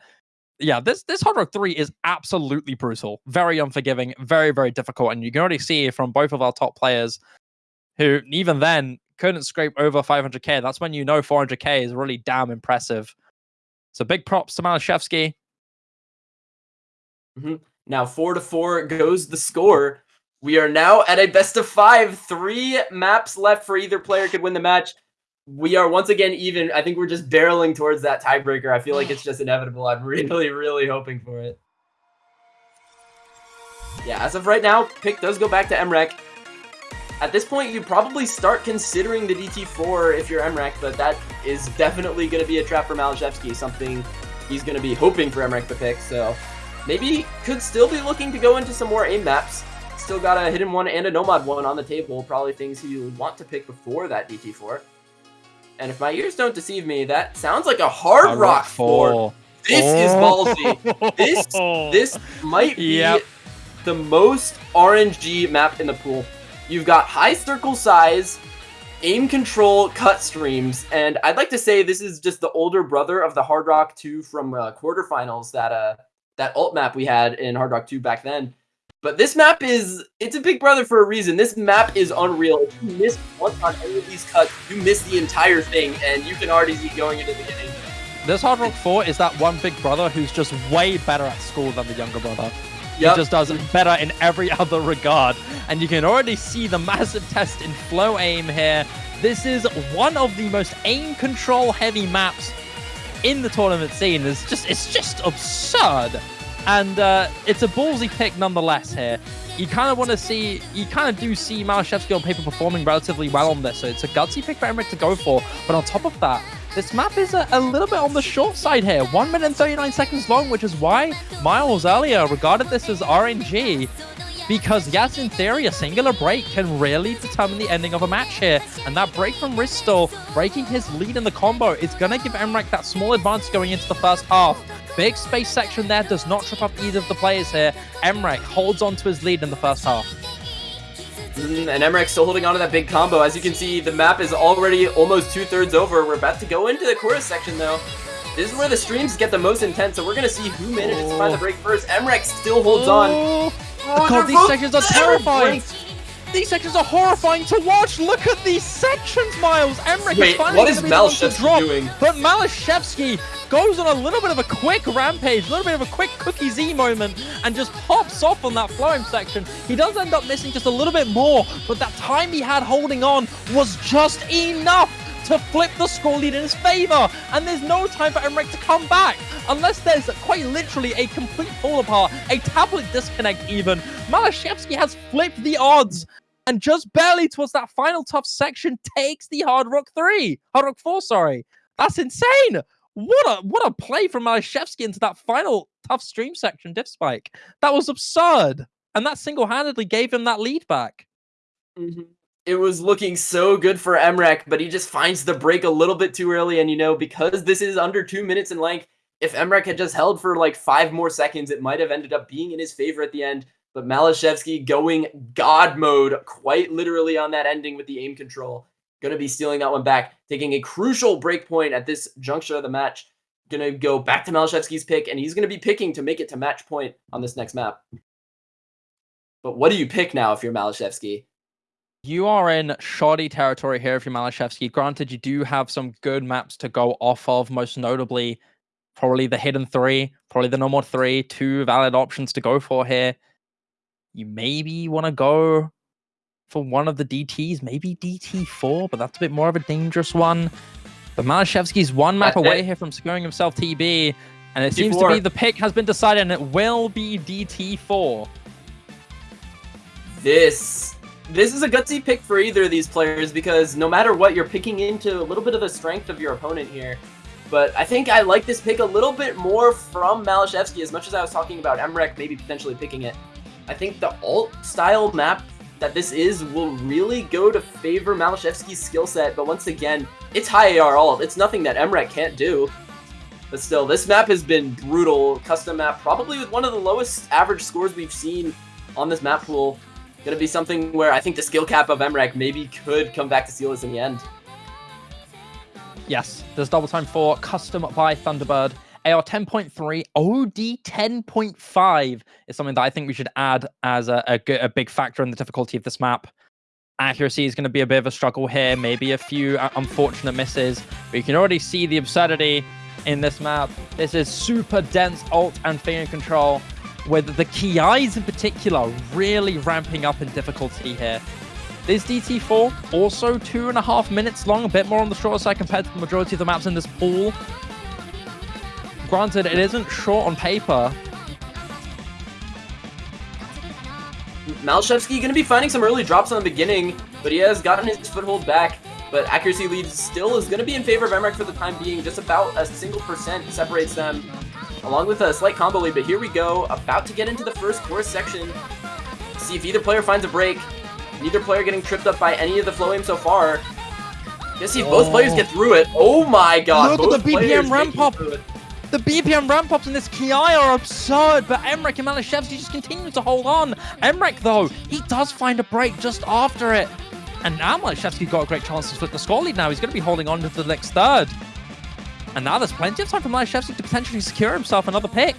Yeah, this this Hard Rock 3 is absolutely brutal, very unforgiving, very, very difficult. And you can already see from both of our top players who, even then, couldn't scrape over 500k. That's when you know 400k is really damn impressive. So big props to Malashevsky. Mm-hmm. Now four to four goes the score. We are now at a best of five. Three maps left for either player could win the match. We are once again even. I think we're just barreling towards that tiebreaker. I feel like it's <sighs> just inevitable. I'm really, really hoping for it. Yeah, as of right now, pick does go back to Emrek. At this point, you probably start considering the DT4 if you're Emrek, but that is definitely going to be a trap for Malashevsky, something he's going to be hoping for Emrek to pick, so maybe could still be looking to go into some more aim maps. Still got a hidden one and a no mod one on the table, probably things he would want to pick before that DT4. And if my ears don't deceive me, that sounds like a hard, Hard rock 4. This is ballsy. This <laughs> this might be Yep. the most RNG map in the pool. You've got high circle size, aim control cut streams, and I'd like to say this is just the older brother of the Hard Rock 2 from uh, quarterfinals that uh that alt map we had in Hard Rock 2 back then. But this map is, it's a big brother for a reason. This map is unreal. If you miss once on any of these cuts, you miss the entire thing, and you can already see going into the beginning. This Hard Rock 4 is that one big brother who's just way better at school than the younger brother. Yep. He just does better in every <laughs> other regard. And you can already see the massive test in flow aim here. This is one of the most aim control heavy maps in the tournament scene. It's just it's just absurd. And uh, it's a ballsy pick nonetheless here. You kind of want to see, you kind of do see Malashevsky on paper performing relatively well on this, so it's a gutsy pick for Emmerich to go for. But on top of that, this map is a, a, little bit on the short side here. 1 minute and 39 seconds long, which is why Miles earlier regarded this as RNG. Because yes, in theory, a singular break can really determine the ending of a match here. And that break from Ristel, breaking his lead in the combo, is going to give Emmerich that small advantage going into the first half. Big space section there does not trip up either of the players here. Emmerich holds on to his lead in the first half. Mm, and Emmerich still holding on to that big combo. As you can see, the map is already almost two-thirds over. We're about to go into the chorus section, though. This is where the streams get the most intense, so we're going to see who manages to find the break first. Emmerich still holds on. Oh, God, these sections are terrifying. These sections are horrifying to watch. Look at these sections, Miles. Emmerich Wait, is finally what is Malashevsky doing? But Malashevsky goes on a little bit of a quick rampage, a little bit of a quick Cookiezi moment, and just pops off on that Flowing section. He does end up missing just a little bit more, but that time he had holding on was just enough to flip the score lead in his favor. And there's no time for Emmerich to come back. Unless there's quite literally a complete fall apart, a tablet disconnect even. Malashevsky has flipped the odds and just barely towards that final tough section takes the Hard Rock 3. Hard Rock 4, sorry. That's insane. What a what a play from Malashevsky into that final tough stream section diff spike. That was absurd. And that single-handedly gave him that lead back. Mm-hmm. It was looking so good for Emmerich, but he just finds the break a little bit too early. And you know, because this is under two minutes in length, if Emmerich had just held for like five more seconds, it might have ended up being in his favor at the end. But Malashevsky going God mode quite literally on that ending with the aim control. Going to be stealing that one back, taking a crucial break point at this juncture of the match. Going to go back to Malashevsky's pick, and he's going to be picking to make it to match point on this next map. But what do you pick now if you're Malashevsky? You are in shoddy territory here if you're Malashevsky. Granted, you do have some good maps to go off of, most notably probably the hidden three, probably the normal three, two valid options to go for here. You maybe want to go for one of the DTs, maybe DT4, but that's a bit more of a dangerous one. But Malashevsky's one map away here from securing himself TB, and it DT4. seems to be the pick has been decided, and it will be DT4. This this is a gutsy pick for either of these players because no matter what, you're picking into a little bit of the strength of your opponent here. But I think I like this pick a little bit more from Malashevsky as much as I was talking about Emmerich maybe potentially picking it. I think the alt style map that this is will really go to favor Malashevsky's skill set, but once again, it's high AR alt. It's nothing that Emmerich can't do. But still, this map has been brutal. Custom map, probably with one of the lowest average scores we've seen on this map pool. Gonna be something where I think the skill cap of Emmerich maybe could come back to seal this in the end. Yes, there's double time for custom by Thunderbird. AR 10.3, OD 10.5 is something that I think we should add as a, a, a big factor in the difficulty of this map. Accuracy is going to be a bit of a struggle here, maybe a few unfortunate misses, but you can already see the absurdity in this map. This is super dense alt and finger control, with the Kiais in particular really ramping up in difficulty here. This DT4, also two and a half minutes long, a bit more on the shorter side compared to the majority of the maps in this pool. Granted, it isn't short on paper. Malashevsky going to be finding some early drops on the beginning, but he has gotten his foothold back. But accuracy lead still is going to be in favor of Emmerich for the time being. Just about a single percent separates them, along with a slight combo lead. But here we go, about to get into the first course section. See if either player finds a break. Neither player getting tripped up by any of the flow aim so far. Let's see if oh. both players oh. get through it. Oh my god, Look at the BPM ramp up. The BPM ramp ups in this kiai are absurd, but Emrek and Malashevsky just continue to hold on. Emrek, though, he does find a break just after it. And now Malashevsky got a great chance to split the score lead now. He's going to be holding on to the next third. And now there's plenty of time for Malashevsky to potentially secure himself another pick.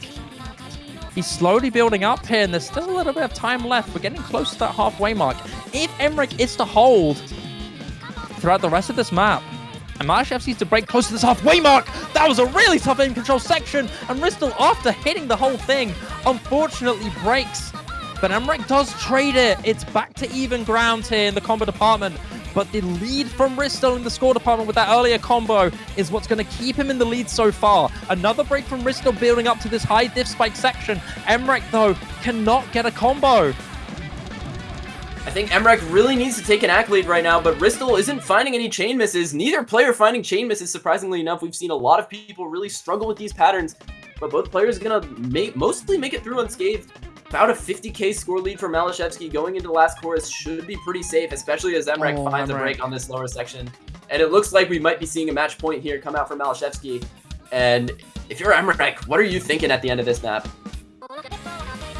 He's slowly building up here, and there's still a little bit of time left. We're getting close to that halfway mark. If Emmerich is to hold throughout the rest of this map, and Malashevsky's to break close to this halfway mark, that was a really tough aim control section, and Ristel, after hitting the whole thing, unfortunately breaks. But Emmerich does trade it. It's back to even ground here in the combo department. But the lead from Ristel in the score department with that earlier combo is what's going to keep him in the lead so far. Another break from Ristel building up to this high diff spike section. Emmerich, though, cannot get a combo. I think Emmerich really needs to take an accolade right now, but Ristel isn't finding any chain misses. Neither player finding chain misses, surprisingly enough. We've seen a lot of people really struggle with these patterns, but both players are going to make, mostly make it through unscathed about a 50k score lead for Malashevsky going into the last chorus should be pretty safe, especially as Emmerich oh, finds Emmerich. a break on this lower section. And it looks like we might be seeing a match point here come out for Malashevsky. And if you're Emmerich, what are you thinking at the end of this map?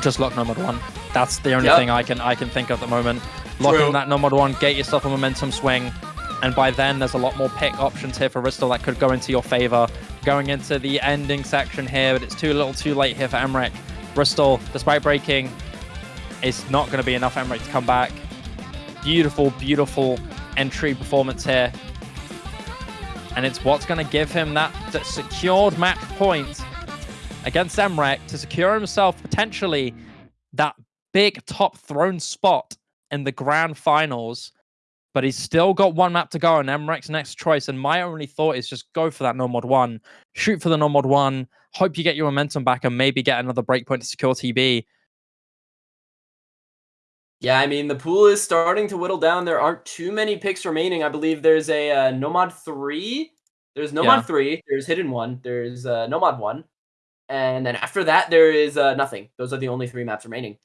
Just lock No Mod 1. That's the only yep. thing I can I can think of at the moment. Lock in that No Mod 1, get yourself a momentum swing. And by then, there's a lot more pick options here for Ristel that could go into your favor. Going into the ending section here, but it's too little too late here for Emmerich. Bristol, despite breaking, is not going to be enough Emmerich to come back. Beautiful, beautiful entry performance here. And it's what's going to give him that, that secured match point against Emmerich to secure himself potentially that big top throne spot in the grand finals. But he's still got one map to go, and Emmerich's next choice. And my only thought is just go for that no mod one, shoot for the no mod one, hope you get your momentum back and maybe get another breakpoint to secure TB. Yeah, I mean, the pool is starting to whittle down. There aren't too many picks remaining. I believe there's a uh, No Mod 3. There's No Mod yeah. 3. There's Hidden 1. There's uh, No Mod 1. And then after that, there is uh, nothing. Those are the only three maps remaining.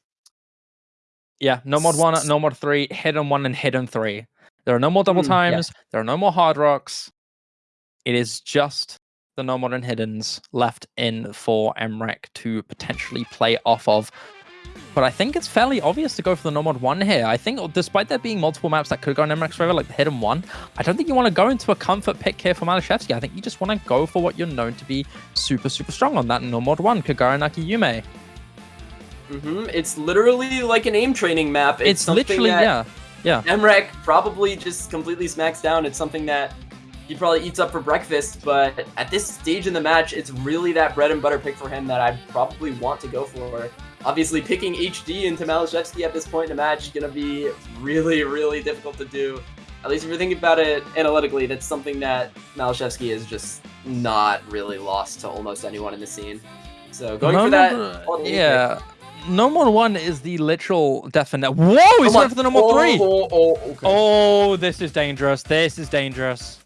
Yeah, no mod 1, no mod 3, Hidden 1, and Hidden 3. There are no more double mm, times. Yeah. There are no more hard rocks. It is just the no modern hiddens left in for Emmerich to potentially play off of. But I think it's fairly obvious to go for the no mod one here. I think despite there being multiple maps that could go Emmerich's favor, like the hidden one, I don't think you want to go into a comfort pick here for Malashevsky. I think you just want to go for what you're known to be super, super strong on that no mod one, Kagura-naki Yume. Mm-hmm. It's literally like an aim training map. It's, it's literally, yeah. Yeah. Emmerich probably just completely smacks down. It's something that he probably eats up for breakfast, but at this stage in the match, it's really that bread and butter pick for him that I probably want to go for. Obviously, picking HD into Malashevsky at this point in the match is going to be really, really difficult to do. At least if you're thinking about it analytically, that's something that Malashevsky is just not really lost to almost anyone in the scene. So going no, for that... No, yeah. No more one is the literal definite. Whoa, he's going for the number oh, three. Oh, oh, okay. oh, this is dangerous. This is dangerous.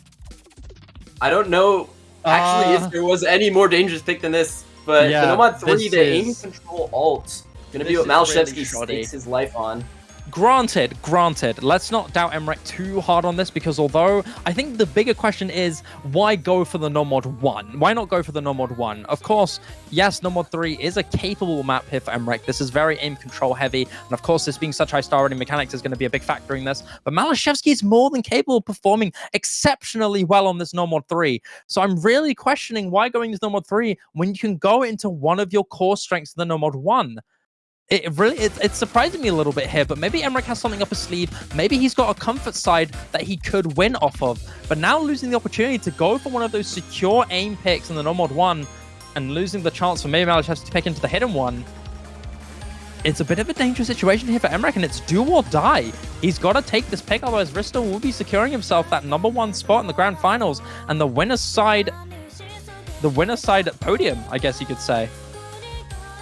I don't know actually uh, if there was any more dangerous pick than this, but yeah, the No Mod 3, the is, aim control alt, gonna be what Malashevsky really stakes his life on. Granted, granted, let's not doubt Emmerich too hard on this because although I think the bigger question is why go for the Nomod 1? Why not go for the Nomod 1? Of course, yes, Nomod 3 is a capable map here for Emmerich. This is very aim control heavy. And of course, this being such high star rating mechanics is going to be a big factor in this. But Malashevsky is more than capable of performing exceptionally well on this Nomod 3. So I'm really questioning why going to Nomod 3 when you can go into one of your core strengths, the Nomod 1 it really it, it's surprising me a little bit here but maybe Emmerich has something up his sleeve. Maybe he's got a comfort side that he could win off of. But now losing the opportunity to go for one of those secure aim picks in the no mod one and losing the chance for maybe Malach to pick into the hidden one it's a bit of a dangerous situation here for Emmerich and it's do or die. He's got to take this pick otherwise Ristel will be securing himself that number one spot in the grand finals and the winner's side the winner's side podium I guess you could say.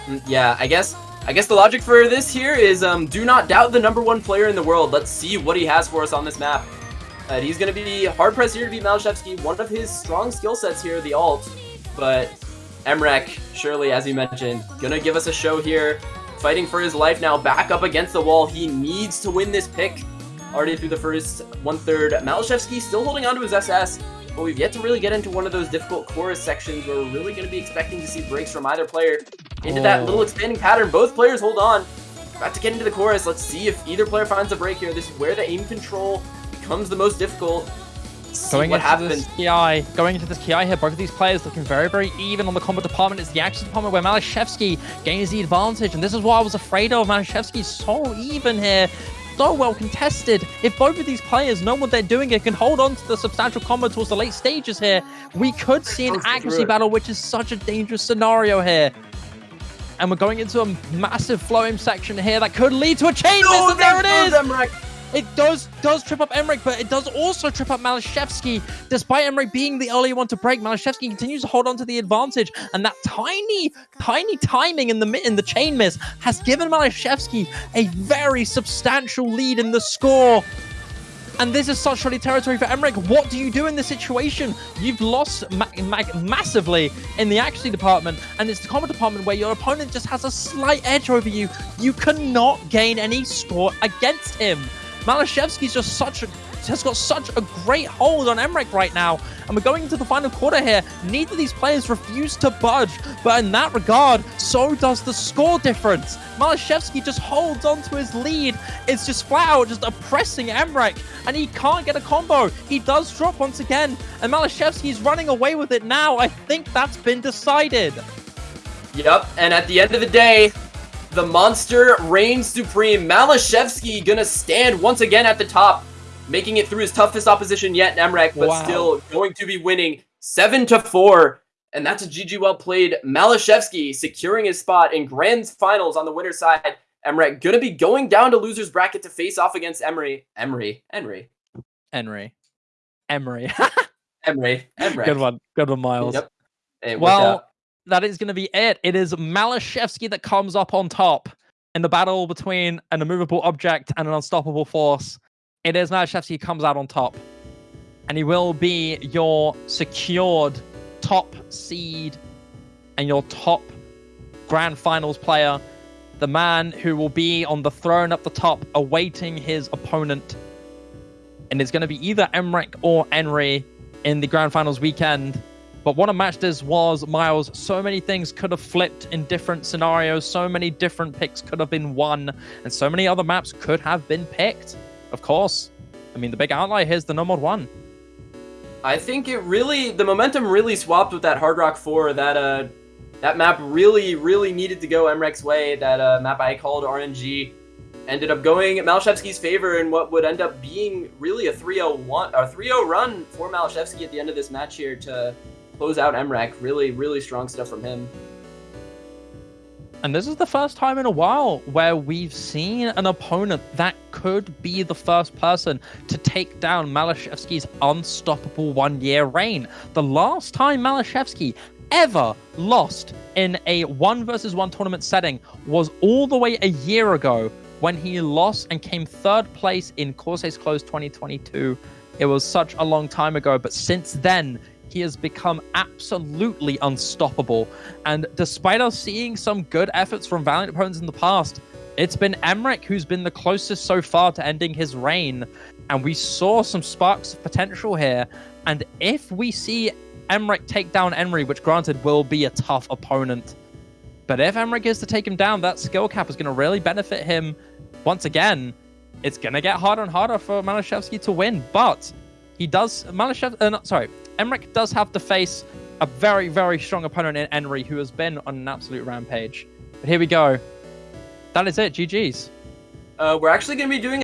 Mm, yeah I guess I guess the logic for this here is um, do not doubt the number one player in the world. Let's see what he has for us on this map. Uh, he's going to be hard-pressed here to beat Malashevsky. One of his strong skill sets here, the alt. But Emmerich, surely, as you mentioned, going to give us a show here. Fighting for his life now, back up against the wall. He needs to win this pick. Already through the first one-third. Malashevsky still holding on to his SS but we've yet to really get into one of those difficult chorus sections where we're really going to be expecting to see breaks from either player into oh. that little oh. expanding pattern. Both players hold on. about to get into the chorus. Let's see if either player finds a break here. This is where the aim control becomes the most difficult. See Going what into happens. this kiai, going into this kiai here, both of these players looking very, very even on the combat department. It's the action department where Malashevsky gains the advantage, and this is what I was afraid of. Malashevsky's so even here, so well contested. If both of these players know what they're doing and can hold on to the substantial combat towards the late stages here, we could see an accuracy battle, which is such a dangerous scenario here. And we're going into a massive flowing section here that could lead to a chain miss, No, there it is! Emmerich. It does does trip up Emmerich, but it does also trip up Malashevsky. Despite Emmerich being the early one to break, Malashevsky continues to hold on to the advantage, and that tiny, tiny timing in the in the chain miss has given Malashevsky a very substantial lead in the score. And this is such solid territory for Emmerich. What do you do in this situation? You've lost ma- ma- massively in the accuracy department, and it's the combat department where your opponent just has a slight edge over you. You cannot gain any score against him. Malashevsky's just such a has got such a great hold on Emmerich right now, and we're going into the final quarter here. Neither of these players refuse to budge, but in that regard, so does the score difference. Malashevsky just holds on to his lead. It's just flat out just oppressing Emmerich, and he can't get a combo. He does drop once again, and Malashevsky's running away with it now. I think that's been decided. Yep, and at the end of the day, the monster reigns supreme. Malashevsky gonna stand once again at the top, making it through his toughest opposition yet, Emrek, but Wow. still going to be winning 7 to 4. And that's a GG well played. Malashevsky securing his spot in Grand Finals on the winner's side. Emrek gonna be going down to loser's bracket to face off against Emery. Emery. Emery. Emery. Emery. <laughs> Emery. Emrek. Good one. Good one, Miles. Yep. Well, that is going to be it. It is Malashevsky that comes up on top in the battle between an immovable object and an unstoppable force. It is Malashevsky who comes out on top. And he will be your secured top seed and your top grand finals player. The man who will be on the throne up the top awaiting his opponent. And it's going to be either Emmerich or Henry in the grand finals weekend. But what a match this was, Miles. So many things could have flipped in different scenarios. So many different picks could have been won. And so many other maps could have been picked. Of course. I mean, the big outlier here is the No Mod 1. I think it really the momentum really swapped with that Hard Rock 4. That uh that map really, really needed to go Emrek's way. That uh, map I called RNG ended up going Malashevsky's favor in what would end up being really a 3-0 one or 3-0 run for Malashevsky at the end of this match here to close out Emrek. Really, really strong stuff from him. And this is the first time in a while where we've seen an opponent that could be the first person to take down Malashevsky's unstoppable one year reign. The last time Malashevsky ever lost in a one versus one tournament setting was all the way a year ago when he lost and came third place in Corsace Close 2022. It was such a long time ago, but since then, he has become absolutely unstoppable. And despite us seeing some good efforts from Valiant opponents in the past, it's been Emmerich who's been the closest so far to ending his reign. And we saw some sparks of potential here. And if we see Emmerich take down Emery, which granted will be a tough opponent, but if Emmerich is to take him down, that skill cap is going to really benefit him once again. It's going to get harder and harder for Malashevsky to win, but he does. Malashev, uh, not, sorry, Emmerich does have to face a very, very strong opponent in Emery who has been on an absolute rampage. But here we go. That is it. GG's. Uh, we're actually going to be doing